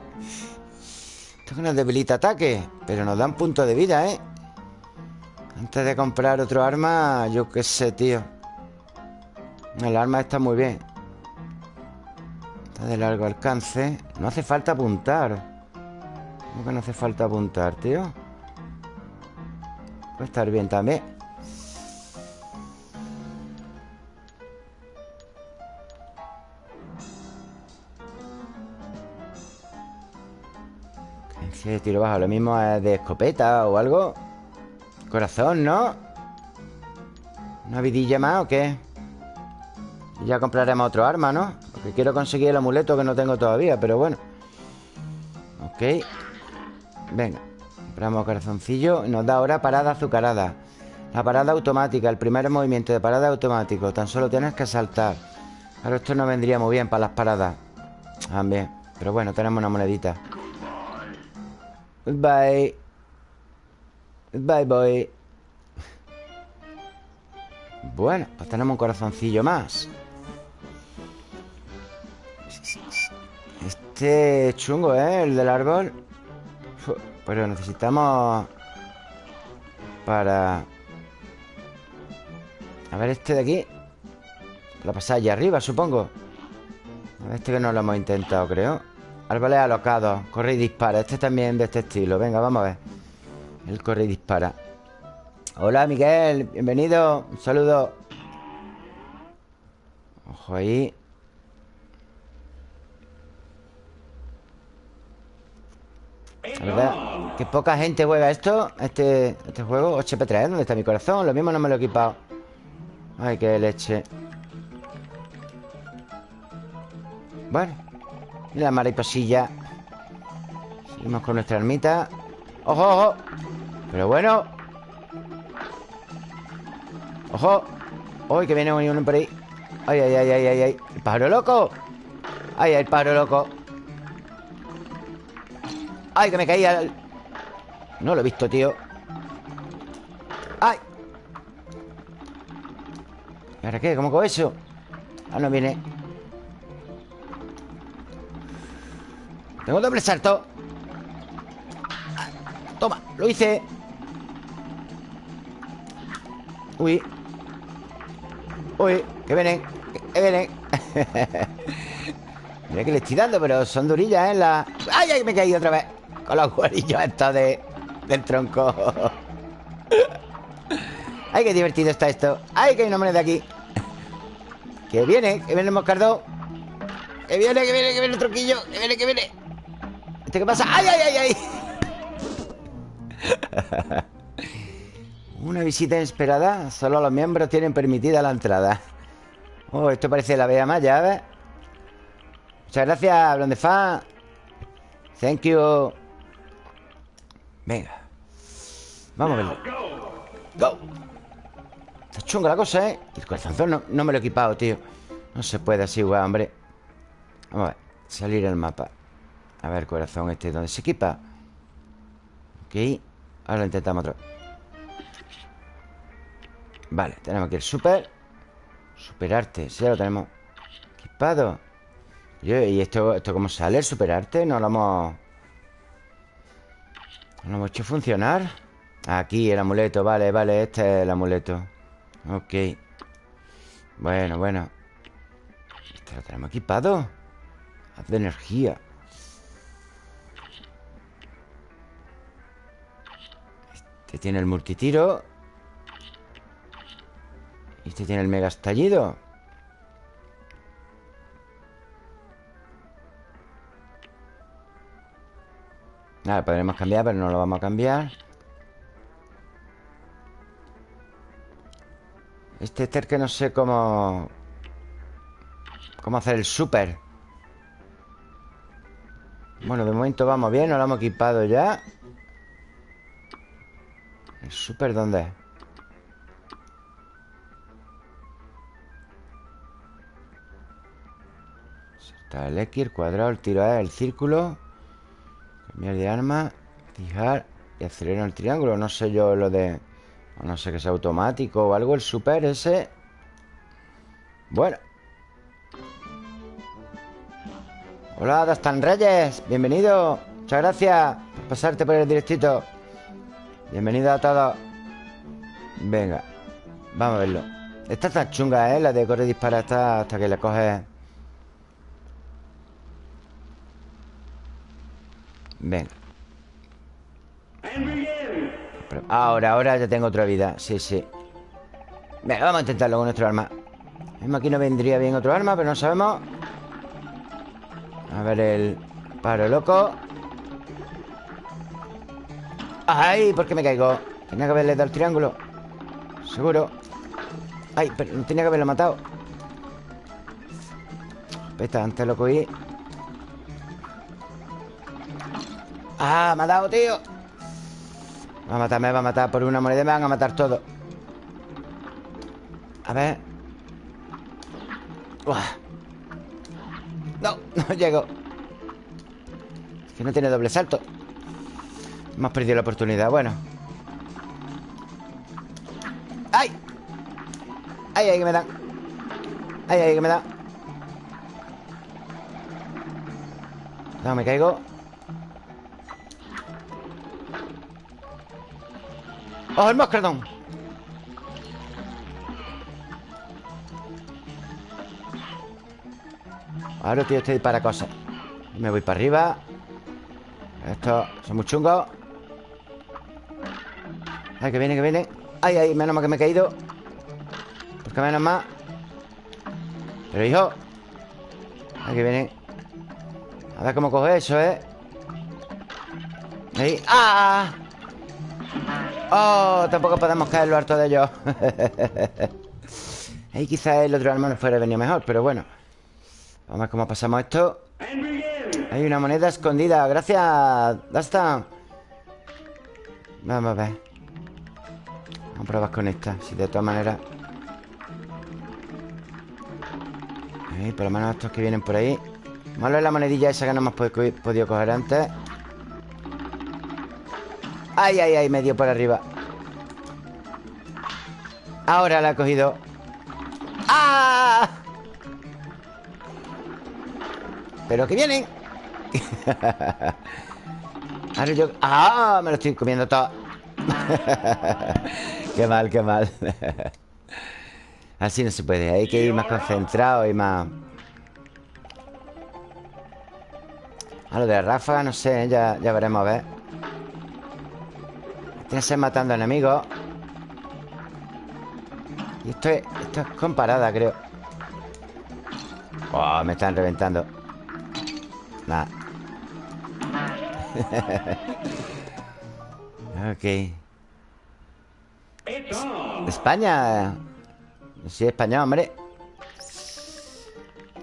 Esto que nos debilita ataque, pero nos da un punto de vida, ¿eh? Antes de comprar otro arma, yo qué sé, tío. El arma está muy bien Está de largo alcance No hace falta apuntar ¿Cómo que no hace falta apuntar, tío? Puede estar bien también de tiro bajo Lo mismo es de escopeta o algo Corazón, ¿no? ¿Una vidilla más o qué? Ya compraremos otro arma, ¿no? Porque quiero conseguir el amuleto que no tengo todavía Pero bueno. Ok. Venga Compramos corazoncillo. Nos da ahora parada azucarada. La parada automática El primer movimiento de parada automático. Tan solo tienes que saltar. Claro, esto no vendría muy bien para las paradas. También. Pero bueno, tenemos una monedita. Goodbye Goodbye, boy. Bueno, pues tenemos un corazoncillo más Este chungo, ¿eh? El del árbol Pero necesitamos Para A ver este de aquí. La pasada allá arriba, supongo. A ver este que no lo hemos intentado, creo. Árboles alocados Corre y dispara. Este también de este estilo. Venga, vamos a ver. El corre y dispara. Hola, Miguel. Bienvenido. Un saludo. Ojo ahí La verdad que poca gente juega esto Este, este juego 8P3, ¿dónde está mi corazón? Lo mismo no me lo he equipado Ay, qué leche Bueno Y la mariposilla Seguimos con nuestra ermita ¡Ojo, ojo! Pero bueno ¡Ojo! ¡Uy, que viene uno por ahí! ¡Ay, ay, ay, ay, ay! ¡El pájaro loco! ¡Ay, ay, el pájaro loco! ¡Ay, que me caía! No lo he visto, tío ¡Ay! ¿Y ahora qué? ¿Cómo con eso? Ah, no viene Tengo doble salto Toma, lo hice Uy Uy, que vienen Que vienen Mira que le estoy dando, pero son durillas, ¿eh? La... ¡Ay, ay! Me he caído otra vez Con los cuerillos estos de... del tronco ¡Ay, qué divertido está esto! ¡Ay, que hay una moneda aquí! Que viene, que viene el moscardón Que viene, que viene, que viene el tronquillo Que viene, que viene ¿Este qué pasa? ¡Ay, ay, ay, ay! Una visita inesperada Solo los miembros tienen permitida la entrada Oh, esto parece la Bea Maya, ¿ves? Muchas gracias, Blondefa Thank you Venga Vamos a verlo Go Está chunga la cosa, ¿eh? El corazón no, no me lo he equipado, tío No se puede así, igual, hombre Vamos a ver Salir el mapa A ver, corazón este ¿Dónde se equipa? Ok Ahora lo intentamos vez Vale, tenemos aquí el super Superarte, sí, ya lo tenemos Equipado ¿Y esto, esto cómo sale? ¿El superarte? No lo hemos... No lo hemos hecho funcionar Aquí el amuleto, vale, vale Este es el amuleto. Ok. Bueno, bueno. Este lo tenemos equipado. Haz de energía. Este tiene el multitiro. Este tiene el mega estallido Nada, podremos cambiar, pero no lo vamos a cambiar. Este es que no sé cómo... Cómo hacer el super Bueno, de momento vamos bien Nos lo hemos equipado ya. ¿El super dónde es? Está el X, el cuadrado, el tiro A, el círculo Cambiar de arma Fijar y acelerar el triángulo. No sé yo lo de... No sé que sea automático o algo El super ese. Bueno. Hola, Dastan Reyes Bienvenido. Muchas gracias por pasarte por el directito. Bienvenido a todos. Venga Vamos a verlo. Esta está chunga, ¿eh? La de correr y disparar hasta que le coges Venga Ahora, ahora ya tengo otra vida. Sí, sí. Venga, vamos a intentarlo con nuestro arma. Mismo aquí no vendría bien otro arma Pero no sabemos. A ver el paro loco. ¡Ay! ¿Por qué me caigo? Tenía que haberle dado el triángulo. Seguro. ¡Ay! Pero no tenía que haberlo matado. Pesta, antes lo cogí ¡Ah! Me ha dado, tío. Va a matarme, va a matar. Por una moneda me van a matar todo A ver. No, no llego. Es que no tiene doble salto. Hemos perdido la oportunidad, bueno. ¡Ay! ¡Ay, ay, que me dan! ¡Ay, ay, que me da! No, me caigo ¡Oh, el moscardón! Ahora tío, este para cosas. Me voy para arriba. Esto son muy chungos. Ay, que viene, que viene. Ay, ay, menos mal que me he caído. Porque menos más Pero hijo. Ay, que viene. A ver cómo coge eso, ¿eh? Ahí. ¡Ah! Oh, tampoco podemos caer lo harto de ellos. Ahí quizás el otro arma fuera venido mejor Pero bueno. Vamos a ver cómo pasamos esto. Hay una moneda escondida. Gracias, Dasta. Vamos a ver. Vamos a probar con esta Si de todas maneras. Ahí, por lo menos estos que vienen por ahí. Malo es la monedilla esa que no hemos podido coger antes Ay, ay, ay, me dio por arriba. Ahora la he cogido. ¡Ah! Pero que vienen Ahora yo... ¡Ah! Me lo estoy comiendo todo. Qué mal, qué mal. Así no se puede. Hay que ir más concentrado y más... A lo de la ráfaga, no sé Ya, ya veremos a ver Tiene matando enemigos. Y esto es, esto es comparada, creo. Oh, me están reventando. Nada. Ok. España. Sí, español, hombre.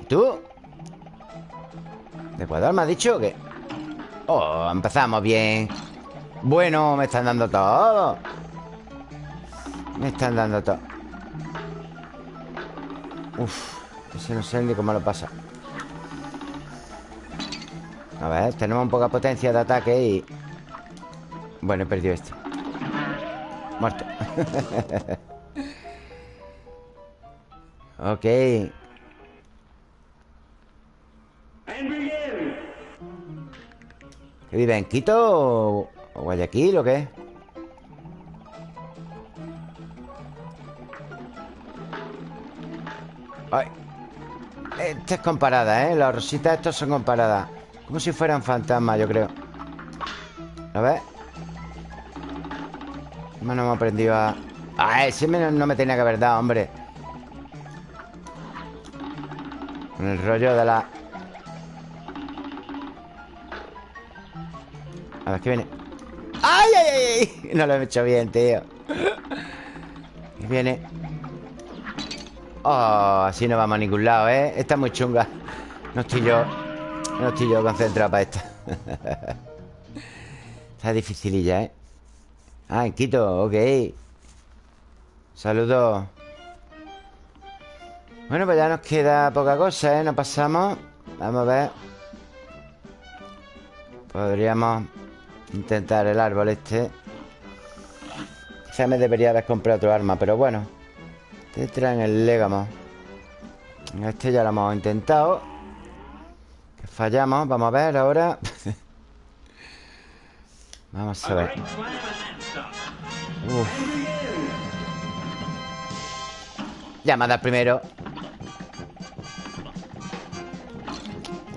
¿Y tú? ¿De Ecuador me has dicho que Oh, empezamos bien Bueno, me están dando todo. Me están dando todo. Uf Ese no sé ni cómo lo pasa. A ver, tenemos poca potencia de ataque y... Bueno, he perdido este. Muerto. Ok. ¿Qué vive en Quito o, Guayaquil o qué? Ay. Esta es comparada, ¿eh? Las rositas estas son comparadas Como si fueran fantasmas, yo creo ¿Lo ves? No hemos aprendido a... Ah, ese no me tenía que haber dado, hombre Con el rollo de la... A ver, ¿qué viene? ¡Ay, ay, ay! No lo he hecho bien, tío ¿Qué viene? Oh, así no vamos a ningún lado, ¿eh? Esta es muy chunga No estoy yo No estoy yo concentrado para esta Está dificililla, ¿eh? Ah, en Quito, ok Saludos Bueno, pues ya nos queda poca cosa, ¿eh? Nos pasamos Vamos a ver Podríamos Intentar el árbol este. Quizá me debería haber comprado otro arma Pero bueno. Te traen el légamo. Este ya lo hemos intentado. Que fallamos. Vamos a ver ahora. Vamos a ver. Uf. Dado primero.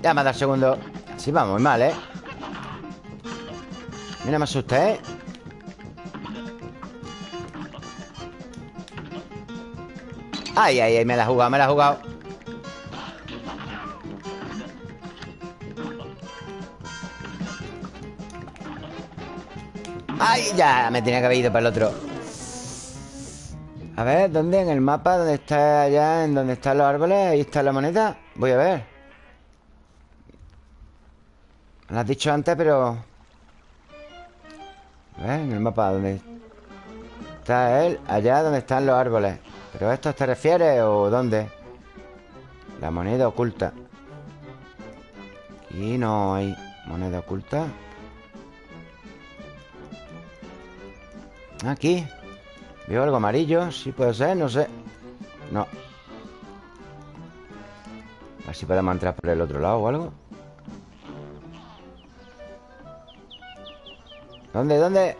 Dado segundo. Así vamos muy mal, ¿eh? Mira, me asusta, ¿eh? Ay, ay, ay, me la ha jugado, me la ha jugado ¡Ay! Ya, me tenía que haber ido para el otro A ver, ¿dónde? En el mapa, ¿dónde está allá? En donde están los árboles Ahí está la moneda Voy a ver Lo has dicho antes, pero en el mapa donde está él Allá donde están los árboles. ¿Pero a esto te refieres o dónde? La moneda oculta. Aquí no hay moneda oculta. Aquí. Veo algo amarillo Sí puede ser, no sé. No. A ver si podemos entrar por el otro lado o algo ¿Dónde? ¿Dónde?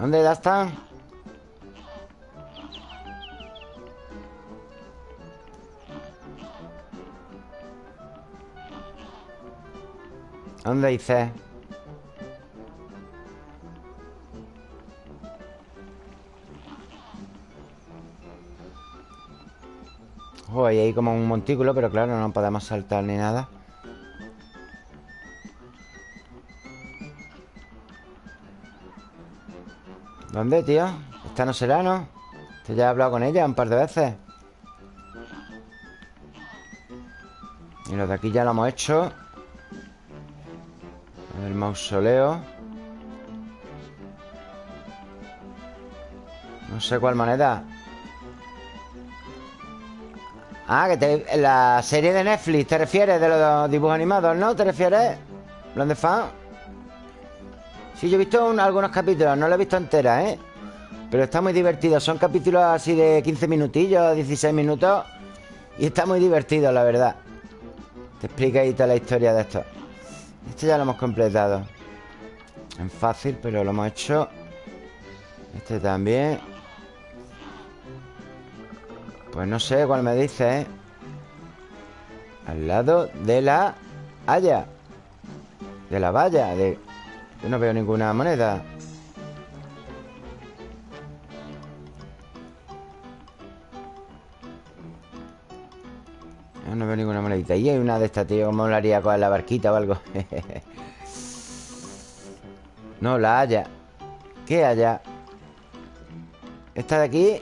¿Dónde están? ¿Dónde dice? Oh, hay ahí como un montículo, pero claro, no podemos saltar ni nada. ¿Dónde, tío? Esta no será, ¿no? Este ya he hablado con ella un par de veces Y los de aquí ya lo hemos hecho El mausoleo No sé cuál moneda Ah, que te, la serie de Netflix ¿Te refieres de los dibujos animados, no? ¿Te refieres? ¿Dónde fan? Sí, yo he visto algunos capítulos, no lo he visto entera, ¿eh? Pero está muy divertido. Son capítulos así de 15 minutillos, 16 minutos. Y está muy divertido, la verdad. Te explica ahí toda la historia de esto. Este ya lo hemos completado En fácil, pero lo hemos hecho Este también Pues no sé cuál me dice, ¿eh? Al lado de la haya De la valla de... Yo no veo ninguna moneda no veo ninguna monedita Y hay una de estas, tío ¿Cómo lo haría con la barquita o algo? no, la haya ¿Qué haya? ¿Esta de aquí?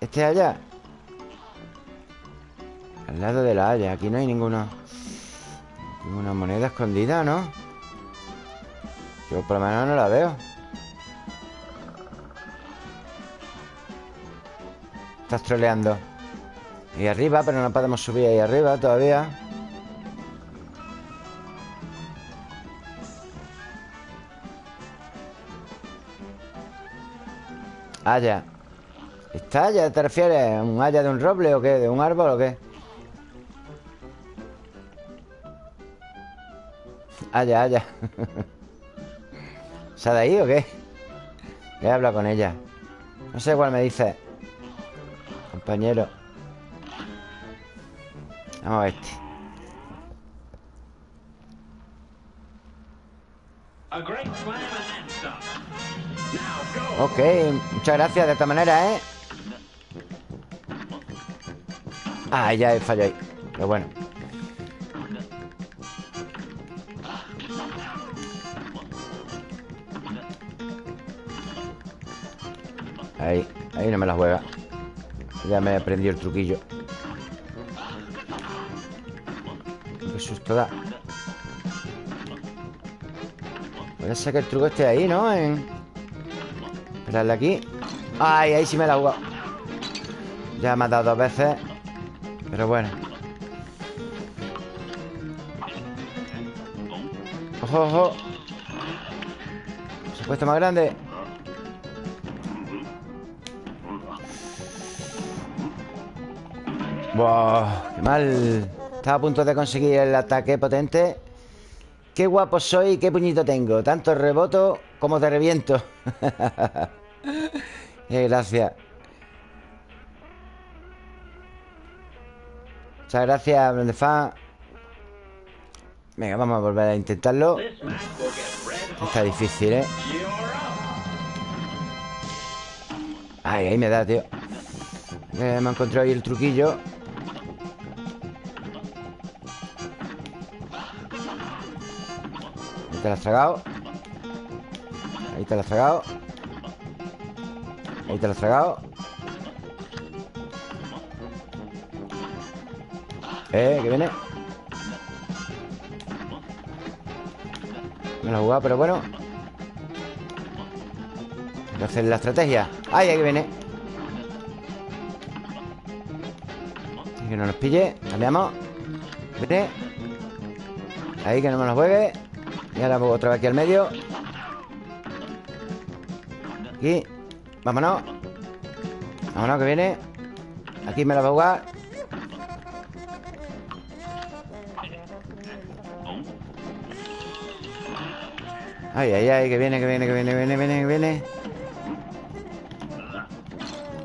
¿Este allá? Al lado de la haya Aquí no hay ninguna Ninguna moneda escondida, ¿no? Yo por lo menos no la veo Estás troleando Ahí arriba, pero no podemos subir ahí arriba todavía Haya ¿Está haya te refieres? ¿Un haya de un roble o qué? ¿De un árbol o qué? Haya, haya ¿Se ha de ahí o qué? Voy a hablar con ella No sé cuál me dice Compañero Vamos a este. Ok, muchas gracias de esta manera, ¿eh? Ah, ya he fallado ahí Pero bueno Ahí, ahí no me la juega. Ya me he aprendido el truquillo. Susto da. Puede ser que el truco esté ahí, ¿no? En... Esperarle aquí. Ay, ahí sí me la he jugado. Ya me ha dado dos veces Pero bueno. Ojo, ojo. Se ha puesto más grande Wow, qué mal. Estaba a punto de conseguir el ataque potente. Qué guapo soy qué puñito tengo. Tanto reboto como de reviento. Eh, Gracias. Muchas gracias, Blendefan Venga, vamos a volver a intentarlo. Está difícil, ¿eh? Ay, ahí me da, tío. Eh, Me he encontrado ahí el truquillo te la has tragado Ahí te la has tragado Ahí te la has tragado Eh, que viene. Me la he jugado, pero bueno. Hacer la estrategia. ¡Ay, ahí viene! Que no nos pille. Cambiamos Viene. Ahí, que no me lo juegue y ahora otra vez aquí al medio. Aquí. Vámonos. Vámonos que viene. Aquí me la va a jugar. Ay, ay, ay, que viene, que viene, que viene, que viene, que viene, que viene.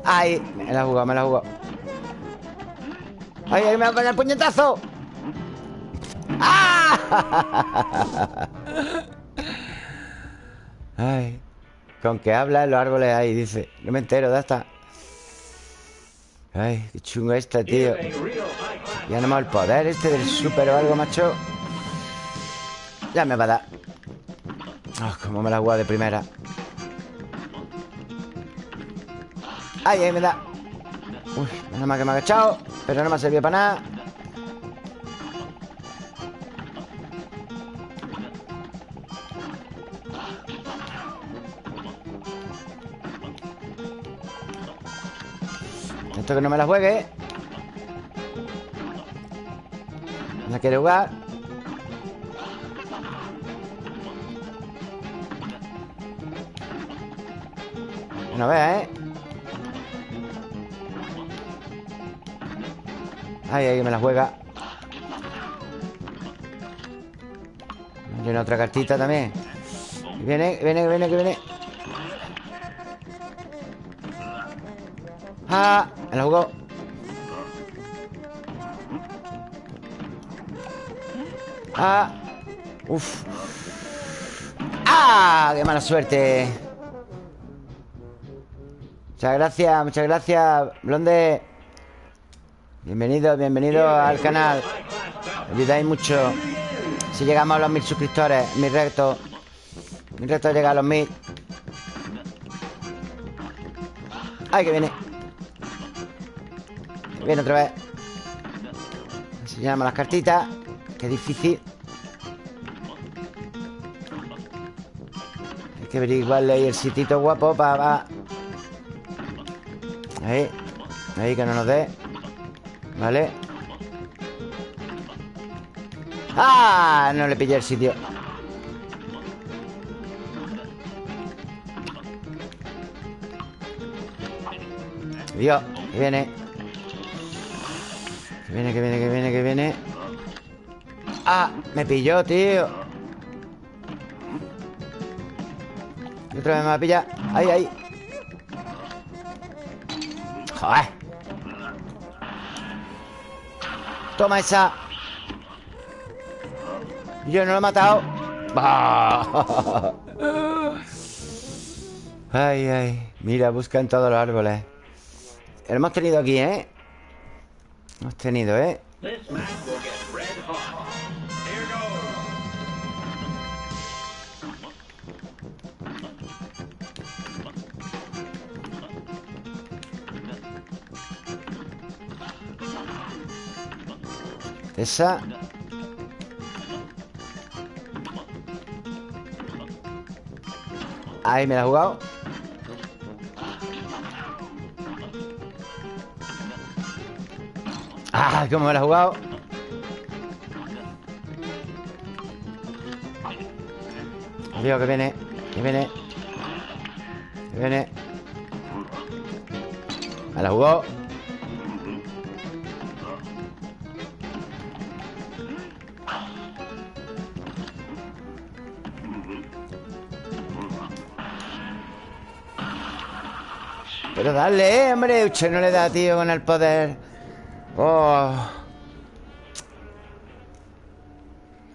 Ay, me la ha jugado, me la ha jugado. Ay, ay, me va a poner el puñetazo. ¡Ah! Ay, con que habla los árboles ahí, dice. No me entero, ¿dónde está? Ay, qué chungo este, tío. Ya no me el poder este del super o algo, macho. Ya me va a dar. Oh, cómo me la jugado de primera. Ay, ahí me da. Uy, nada más que me ha agachado. Pero no me ha servido para nada. Que no me la juegue. No quiere jugar. No vea, ¿eh? Ay, ahí me la juega. Tiene otra cartita también. Viene, viene, viene, que viene. ¡Ah! Me la jugó ¡Ah! ¡Uf! ¡Ah! ¡Qué mala suerte! Muchas gracias, muchas gracias, Blonde. Bienvenido, bienvenido al canal. Me ayudáis mucho. Si llegamos a los mil suscriptores, mi reto. Mi reto llega a los mil. ¡Ay, que viene! Viene otra vez. Enseñamos las cartitas. Qué difícil. Hay que averiguarle ahí el sitito guapo para... Ahí. Ahí, que no nos dé. Vale. ¡Ah! No le pillé el sitio. Dios, viene. Que viene, que viene, que viene, que viene. ¡Ah! Me pilló, tío. Y otra vez me va a pillar. ¡Ahí, ahí! ¡Joder! Toma esa. Yo no lo he matado. Ay, ay. Mira, busca en todos los árboles. Lo hemos tenido aquí, ¿eh? Hemos tenido, ¿eh? Esa Ahí me la he jugado ¡Ah! ¿Cómo me la he jugado? Dios, que viene Que viene Que viene Me la jugado Pero dale, hombre Usted no le da, tío, con el poder Oh.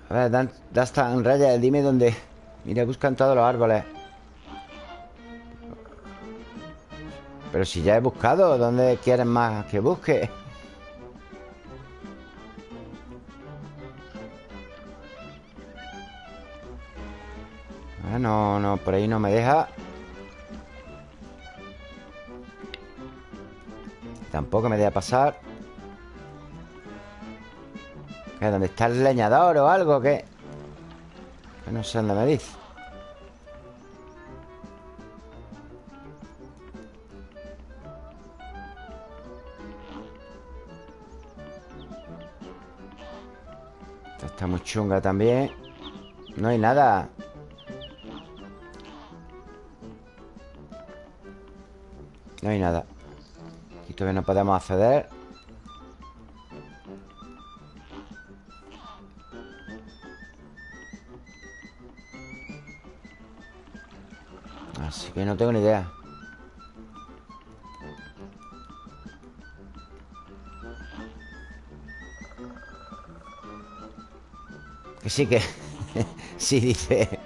A ver, da, da hasta en raya Dime dónde Mira, buscan todos los árboles. Pero si ya he buscado ¿Dónde quieren más que busque? Ah, no, no, por ahí no me deja. Tampoco me deja pasar ¿Qué? ¿Dónde está el leñador o algo? Que no sé dónde me dice Esta está muy chunga también No hay nada No hay nada todavía no podemos acceder que no tengo ni idea Que sí que... sí, dice...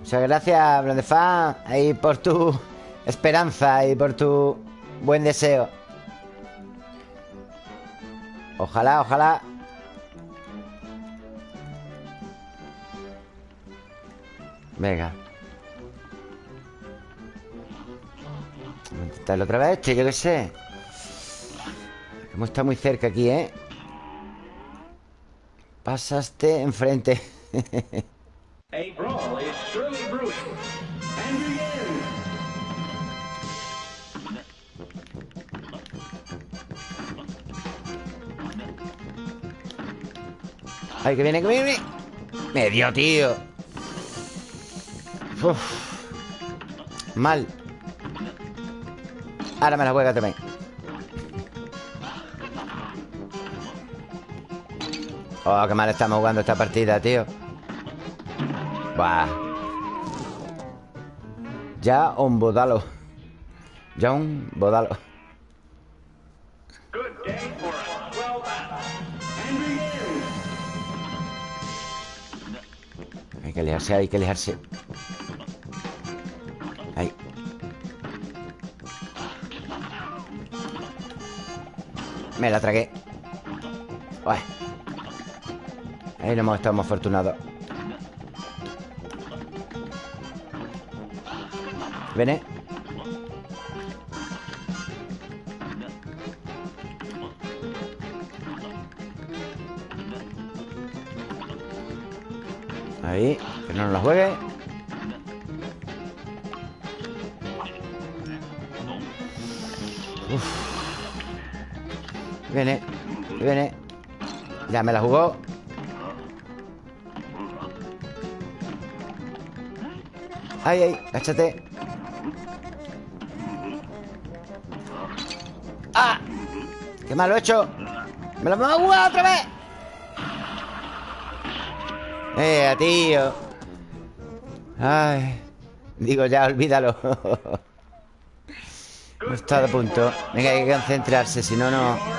Muchas gracias, Blondefan, ahí por tu esperanza y por tu buen deseo. Ojalá, ojalá. Venga. Vamos a intentarlo otra vez, este, yo qué sé. Hemos estado muy cerca aquí, ¿eh? Pasaste enfrente. Ay, que viene, que viene. Me dio, tío. Mal. Ahora me la juega también. Oh, qué mal estamos jugando esta partida, tío. Buah. Ya un bodalo. Ya un bodalo. Hay que alejarse, hay que alejarse. Me la tragué. Ahí no hemos estado afortunados Ven, Ahí, que no nos la juegue Viene, viene Ya me la jugó Ay, ay, cáchate ¡Ah! ¡Qué mal lo he hecho! ¡Me lo hemos jugado otra vez! ¡Eh, tío! Ay Digo ya, olvídalo No está de punto Venga, hay que concentrarse, si no, no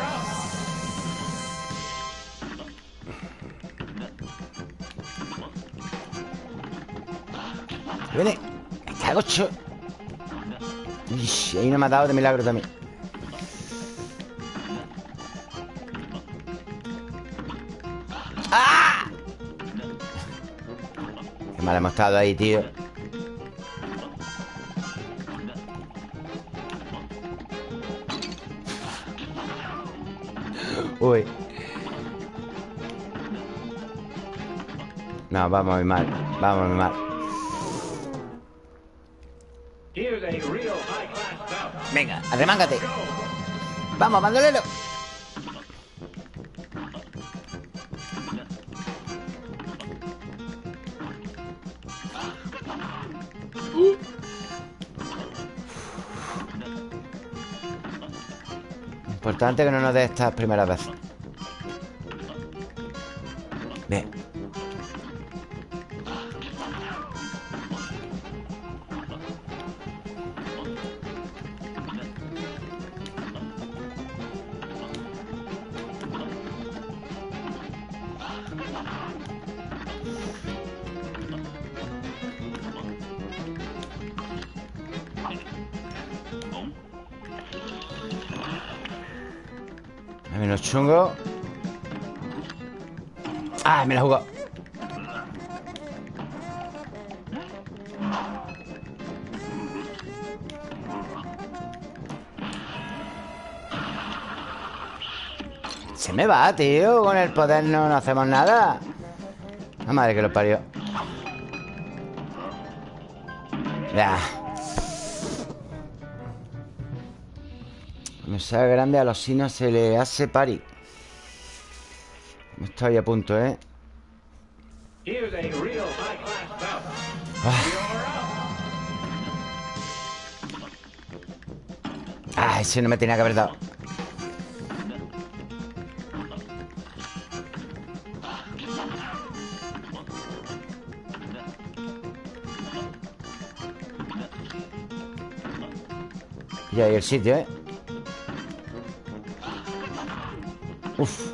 Ahí no me ha dado de milagro también. ¡Ah! Qué mal hemos estado ahí, tío. Uy. No, vamos a ir mal Vamos a ir mal arremángate. Vamos, bandolero. Importante que no nos dé estas primeras veces Me va, tío Con el poder no, no hacemos nada. La madre que lo parió. Ya. Me sale grande a los sinos se le hace pari. Estoy a punto, ¿eh? Ah, ese no me tenía que haber dado Y ahí el sitio, ¿eh? Uf.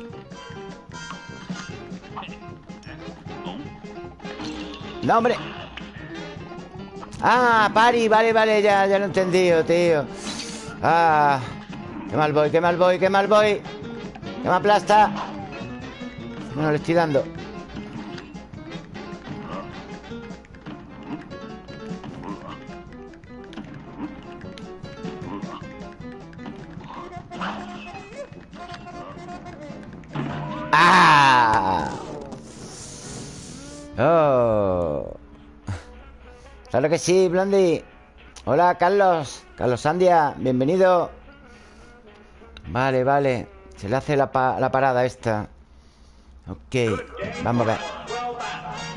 No, hombre. Ah, pari, vale, vale Ya, ya lo he entendido, tío. Ah Qué mal voy, qué mal voy, qué mal voy. Que me aplasta. No, le estoy dando Claro que sí, Blondie. Hola, Carlos. Carlos Sandia, bienvenido. Vale, vale. Se le hace la, pa la parada esta. Ok Vamos a ver.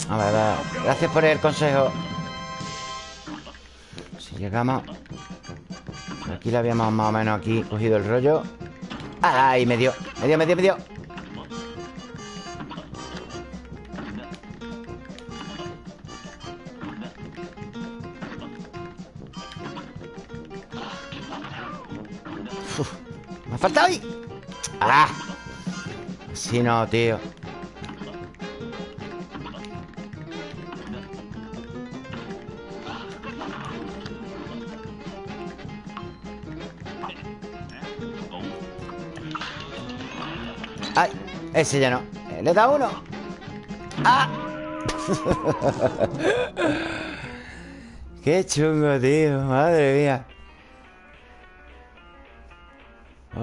A ver, a Gracias por el consejo. Si llegamos. Aquí le habíamos más o menos aquí cogido el rollo. ¡Ay! Me dio, me dio, me dio, me dio Faltado ahí ¡Ah! Si no, tío ¡Ay! Ese ya no Le da uno ¡Ah! Qué chungo, tío Madre mía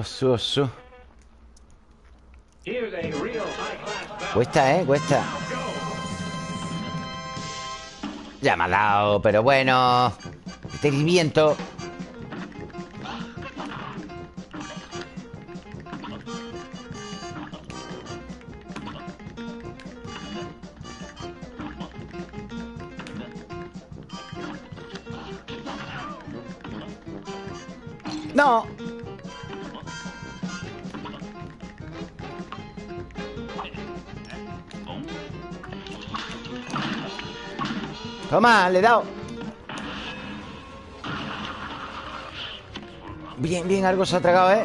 Osu, osu Cuesta, ¿eh? Cuesta. Ya me ha dado, pero bueno. Este viento Le he dado Bien, bien, algo se ha tragado, ¿eh?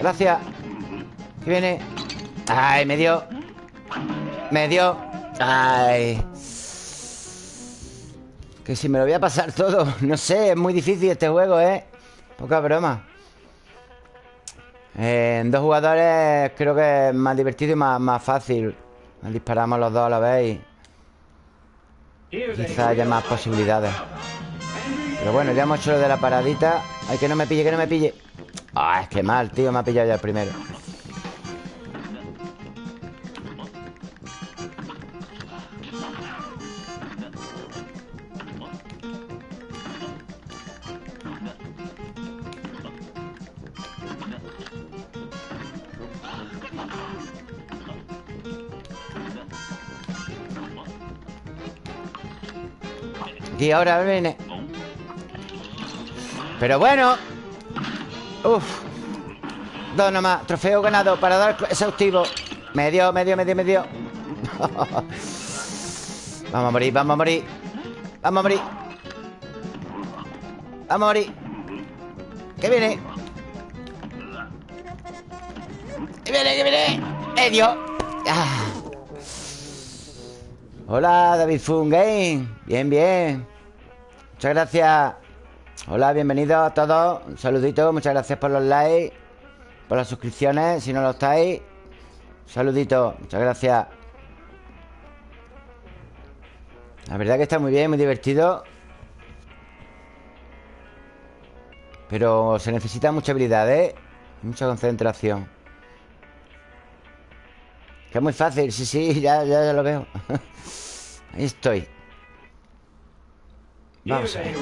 Gracias ¿Qué viene? Ay, me dio Me dio Ay Que si me lo voy a pasar todo No sé, es muy difícil este juego, ¿eh? Poca broma En dos jugadores creo que es más divertido y más, más fácil Disparamos los dos a la vez. Quizá haya más posibilidades. Pero bueno, ya hemos hecho lo de la paradita. Ay, que no me pille, que no me pille. Ah, es que mal, tío, me ha pillado ya el primero Ahora viene. Pero bueno. Uf. Dos nomás. Trofeo ganado para dar exhaustivo. Medio, medio, medio, medio Vamos a morir, vamos a morir. Vamos a morir. Vamos a morir. ¿Qué viene? ¿Qué viene? ¿Qué viene? Medio ah. Hola, David Fungame Bien, bien Muchas gracias. Hola, bienvenidos a todos. Un saludito, muchas gracias por los likes Por las suscripciones, si no lo estáis. Un saludito, muchas gracias. La verdad que está muy bien, muy divertido. Pero se necesita mucha habilidad, ¿eh? Mucha concentración. Que es muy fácil, sí, sí, ya, ya, ya lo veo. Ahí estoy Vamos a ver.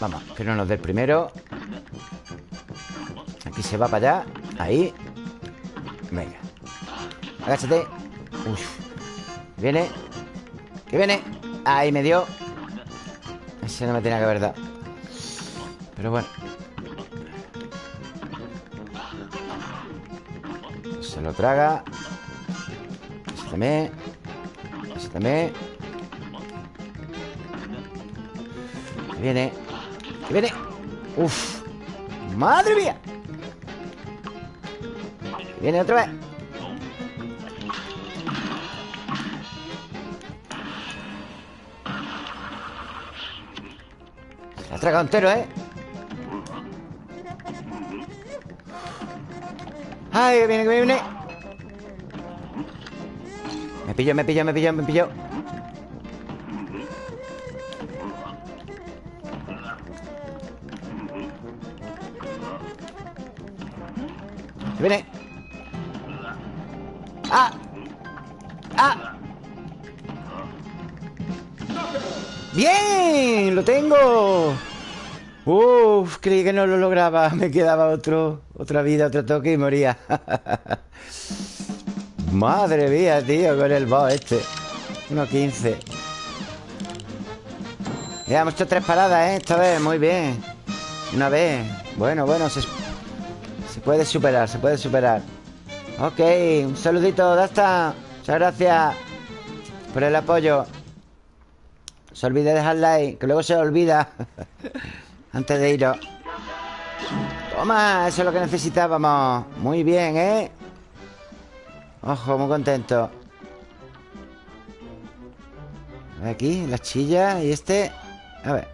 Vamos, que no nos dé el primero. Aquí se va para allá. Ahí. Venga. Agáchate. Uf. Viene. Que viene. Ahí me dio. Ese no me tenía que haber dado. Pero bueno. Se lo traga. Ese también también Que viene. Que viene. Uf. Madre mía. Que viene otra vez. Se tragado entero, ¿eh? Ay, que viene, que viene pilló, me pilló, me pilló, me pilló Se viene ¡Ah! ¡Ah! ¡Bien! ¡Lo tengo! Uf, creí que no lo lograba Me quedaba otro, otra vida, otro toque y moría Madre mía, tío, con el boss este. 1.15 Ya hemos hecho tres paradas, ¿eh? Esta vez, muy bien. Una vez. Bueno, bueno, se, puede superar, se puede superar. Ok, un saludito, Dasta. Muchas gracias por el apoyo. Se olvide dejar like Que luego se olvida Antes de iros. Toma, eso es lo que necesitábamos. Muy bien, ¿eh? Ojo, muy contento Aquí, la chilla y este A ver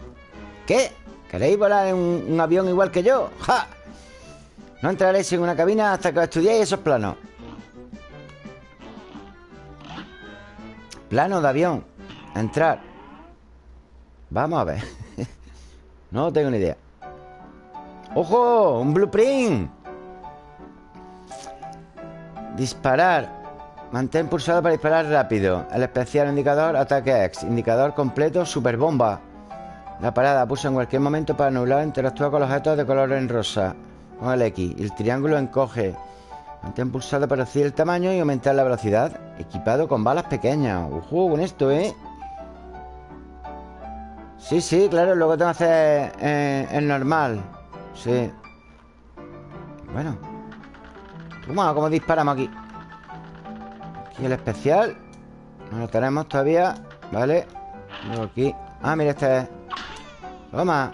¿Qué? ¿Queréis volar en un, avión igual que yo? ¡Ja! No entraréis en una cabina hasta que estudiéis esos planos Plano de avión Entrar Vamos a ver No tengo ni idea ¡Ojo! ¡Un blueprint! Disparar. Mantén pulsado para disparar rápido. El especial indicador Ataque X. Indicador completo Super bomba La parada pulsa en cualquier momento para anular Interactúa con los objetos de color en rosa. Con el X. El triángulo encoge. Mantén pulsado para reducir el tamaño y aumentar la velocidad. Equipado con balas pequeñas. Ojo con esto, ¿eh? Sí, sí, claro Luego tengo que hacer eh, el normal. Sí. Bueno Toma, ¿cómo disparamos aquí? Aquí el especial. No lo tenemos todavía Vale aquí. Ah, mira, este es. Toma.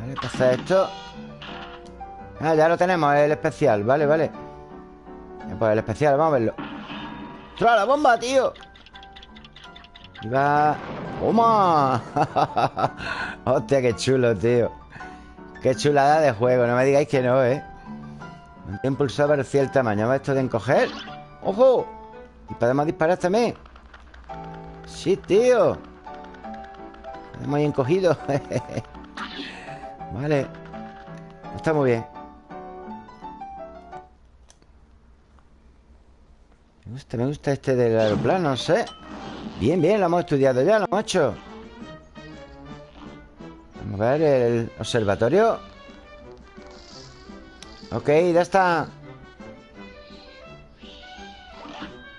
Vale, ¿qué hace esto? Ah, ya lo tenemos, el especial. Vale, vale. Pues el especial, vamos a verlo. ¡Tra la bomba, tío! Va... ¡Toma! Hostia, qué chulo, tío Qué chulada de juego No me digáis que no, ¿eh? Mantén pulsado para el tamaño ¿Ves esto de encoger? ¡Ojo! Y podemos disparar también Sí, tío. Hemos encogido. Vale. Está muy bien. Me gusta, me gusta este del aeroplano, no sé. Bien, bien, lo hemos estudiado ya, lo hemos hecho a ver el observatorio Ok, ya está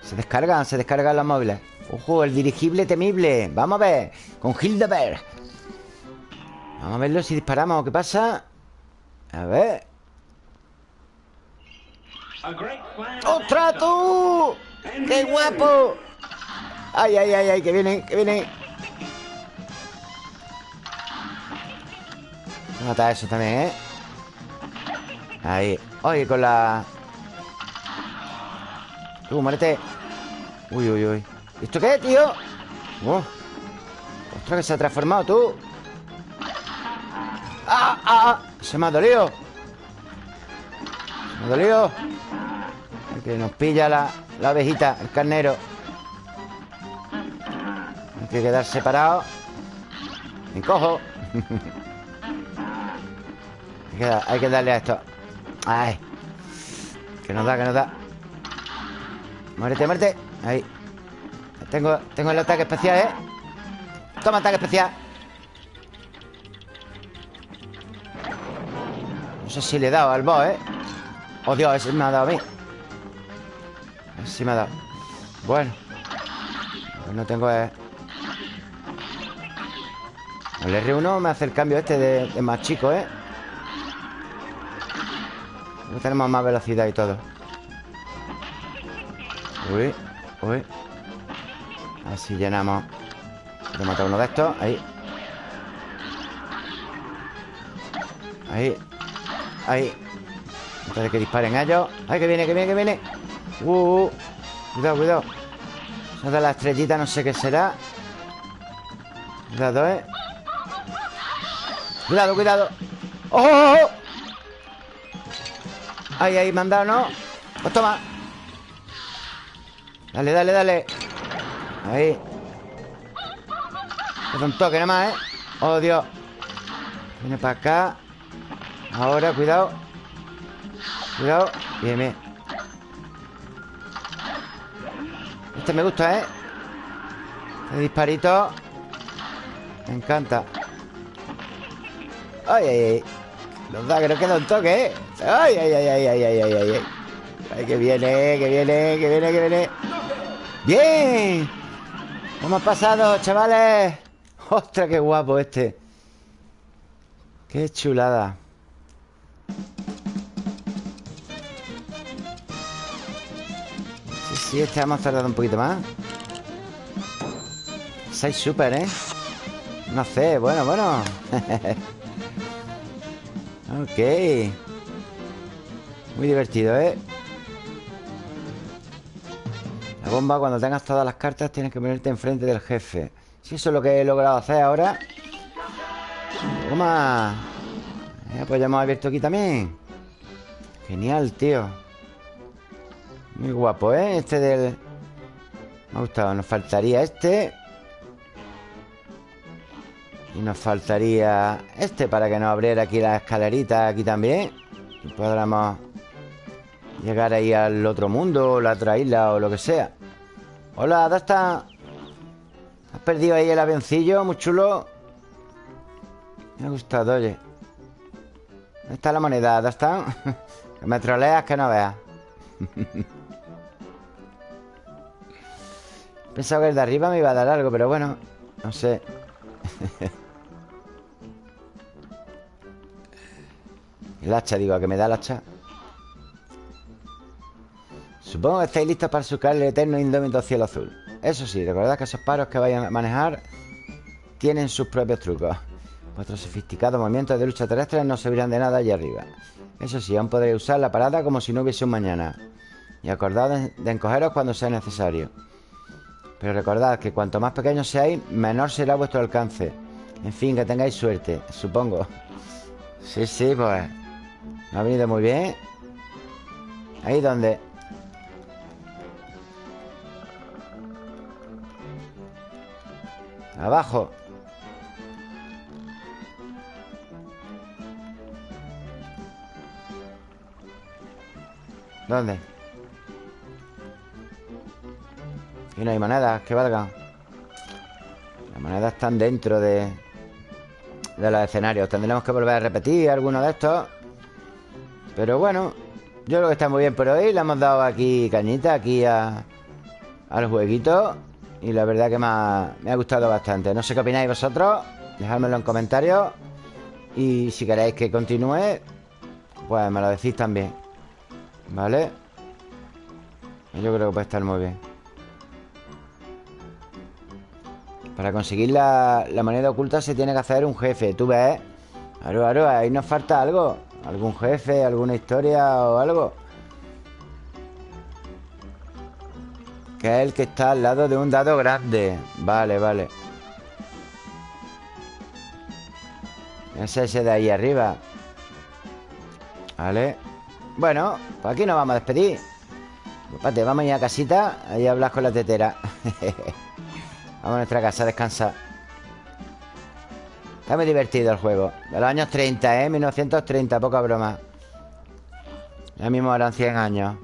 Se descargan, se descargan los móviles Ojo, el dirigible temible Vamos a ver, con Hildeberg Vamos a verlo si disparamos ¿Qué pasa? A ver ¡Ostras, tú! ¡Qué guapo! ¡Ay, ay, ay, ay! ¡Que viene, que viene! Mata eso también, ¿eh? Ahí. Oye, con la... Tú, muérete. Uy, uy, uy. ¿Esto qué, tío? Ostras, que se ha transformado, tú. ¡Ah, ah, ah! Se me ha dolido. Se me ha dolido. Que nos pilla la, la abejita, el carnero. Hay que quedar separado. Me cojo hay que darle a esto. Ay. Que nos da, que nos da. Muérete, muérete. Ahí. Tengo, tengo el ataque especial, ¿eh? Toma ataque especial. No sé si le he dado al boss, ¿eh? Oh, Dios, ese me ha dado a mí. Si me ha dado. Bueno. Pues no tengo... Eh... El R1 me hace el cambio este de más chico, ¿eh? Tenemos más velocidad y todo. Uy, uy. Así llenamos Voy a matar uno de estos, ahí. Ahí. Ahí. Antes de que disparen ellos. ¡Ay, que viene, que viene, que viene! Uh, uh. Cuidado, cuidado. Eso de la estrellita no sé qué será. Cuidado, eh. Cuidado, cuidado. ¡Oh! Ahí, ahí, mandado, ¿no? Pues toma. Dale, dale, dale. Ahí. Es un toque nada más, ¿eh? Oh, Dios. Viene para acá. Ahora, cuidado. Cuidado. Bien, bien. Este me gusta, ¿eh? Este disparito. Me encanta. Ay, ay, ay. Los da que no queda un toque, ¿eh? Ay, ay, ay, ay, ay, ay, ay, ay. Ay, que viene, que viene, que viene, que viene. ¡Bien! ¿Cómo ha pasado, chavales? ¡Ostras, qué guapo este! ¡Qué chulada! Sí, sí, este hemos tardado un poquito más. 6 super, ¿eh? No sé, bueno, bueno Ok Muy divertido, ¿eh? La bomba, cuando tengas todas las cartas Tienes que ponerte enfrente del jefe. Si eso es lo que he logrado hacer ahora. Toma. Pues ya hemos abierto aquí también. Genial, tío. Muy guapo, ¿eh? Este del... Me ha gustado. Nos faltaría este. Y nos faltaría este Para que nos abriera aquí la escalerita Aquí también. Y podamos Llegar ahí al otro mundo O la otra isla o lo que sea Hola, ¿dónde está? ¿Has perdido ahí el avioncillo? Muy chulo Me ha gustado, oye ¿Dónde está la moneda? ¿Dónde está? que me troleas que no veas Pensaba que el de arriba me iba a dar algo Pero bueno, no sé El hacha, digo, a que me da el hacha Supongo que estáis listos para sucar el eterno indómito cielo azul. Eso sí, recordad que esos paros que vayan a manejar Tienen sus propios trucos. Vuestros sofisticados movimientos de lucha terrestre no servirán de nada allí arriba. Eso sí, aún podréis usar la parada como si no hubiese un mañana. Y acordad de encogeros cuando sea necesario. Pero recordad que cuanto más pequeños seáis Menor será vuestro alcance. En fin, que tengáis suerte, supongo. Sí, sí, pues Me ha venido muy bien. Ahí donde Abajo. ¿Dónde? Aquí no hay monedas que valgan Las monedas están dentro de De los escenarios. Tendremos que volver a repetir alguno de estos. Pero bueno Yo creo que está muy bien por hoy. Le hemos dado aquí cañita Aquí a, al jueguito y la verdad que me ha, me ha gustado bastante No sé qué opináis vosotros Dejádmelo en comentarios Y si queréis que continúe Pues me lo decís también ¿Vale? Yo creo que puede estar muy bien Para conseguir la, la moneda oculta se tiene que hacer un jefe ¿Tú ves? Claro, claro, ahí nos falta algo Algún jefe, alguna historia o algo Que es el que está al lado de un dado grande. Vale, vale. Es ese de ahí arriba. Vale. Bueno, pues aquí nos vamos a despedir. Vamos a ir a casita Ahí hablas con la tetera. Vamos a nuestra casa a descansar. Está muy divertido el juego. De los años 30, ¿eh? 1930, poca broma. Ya mismo eran 100 años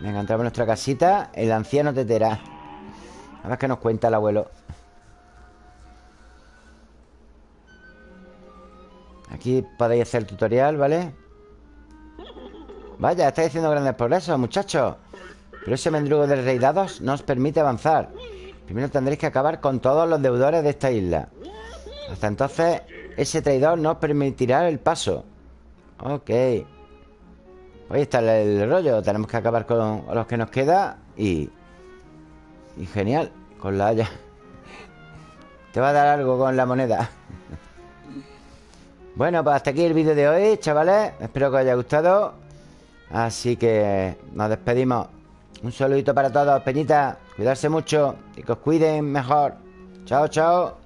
Venga, entramos en nuestra casita. El anciano tetera. A ver qué nos cuenta el abuelo. Aquí podéis hacer el tutorial, ¿vale? Vaya, estáis haciendo grandes progresos, muchachos. Pero ese mendrugo del rey dados no os permite avanzar. Primero tendréis que acabar con todos los deudores de esta isla. Hasta entonces Ese traidor no os permitirá el paso. Ok Ahí está el, rollo Tenemos que acabar con los que nos queda Y... Y genial Con la haya. Te va a dar algo con la moneda. Bueno, pues hasta aquí el vídeo de hoy, chavales. Espero que os haya gustado. Así que nos despedimos. Un saludito para todos, peñita. Cuidarse mucho y que os cuiden mejor. Chao, chao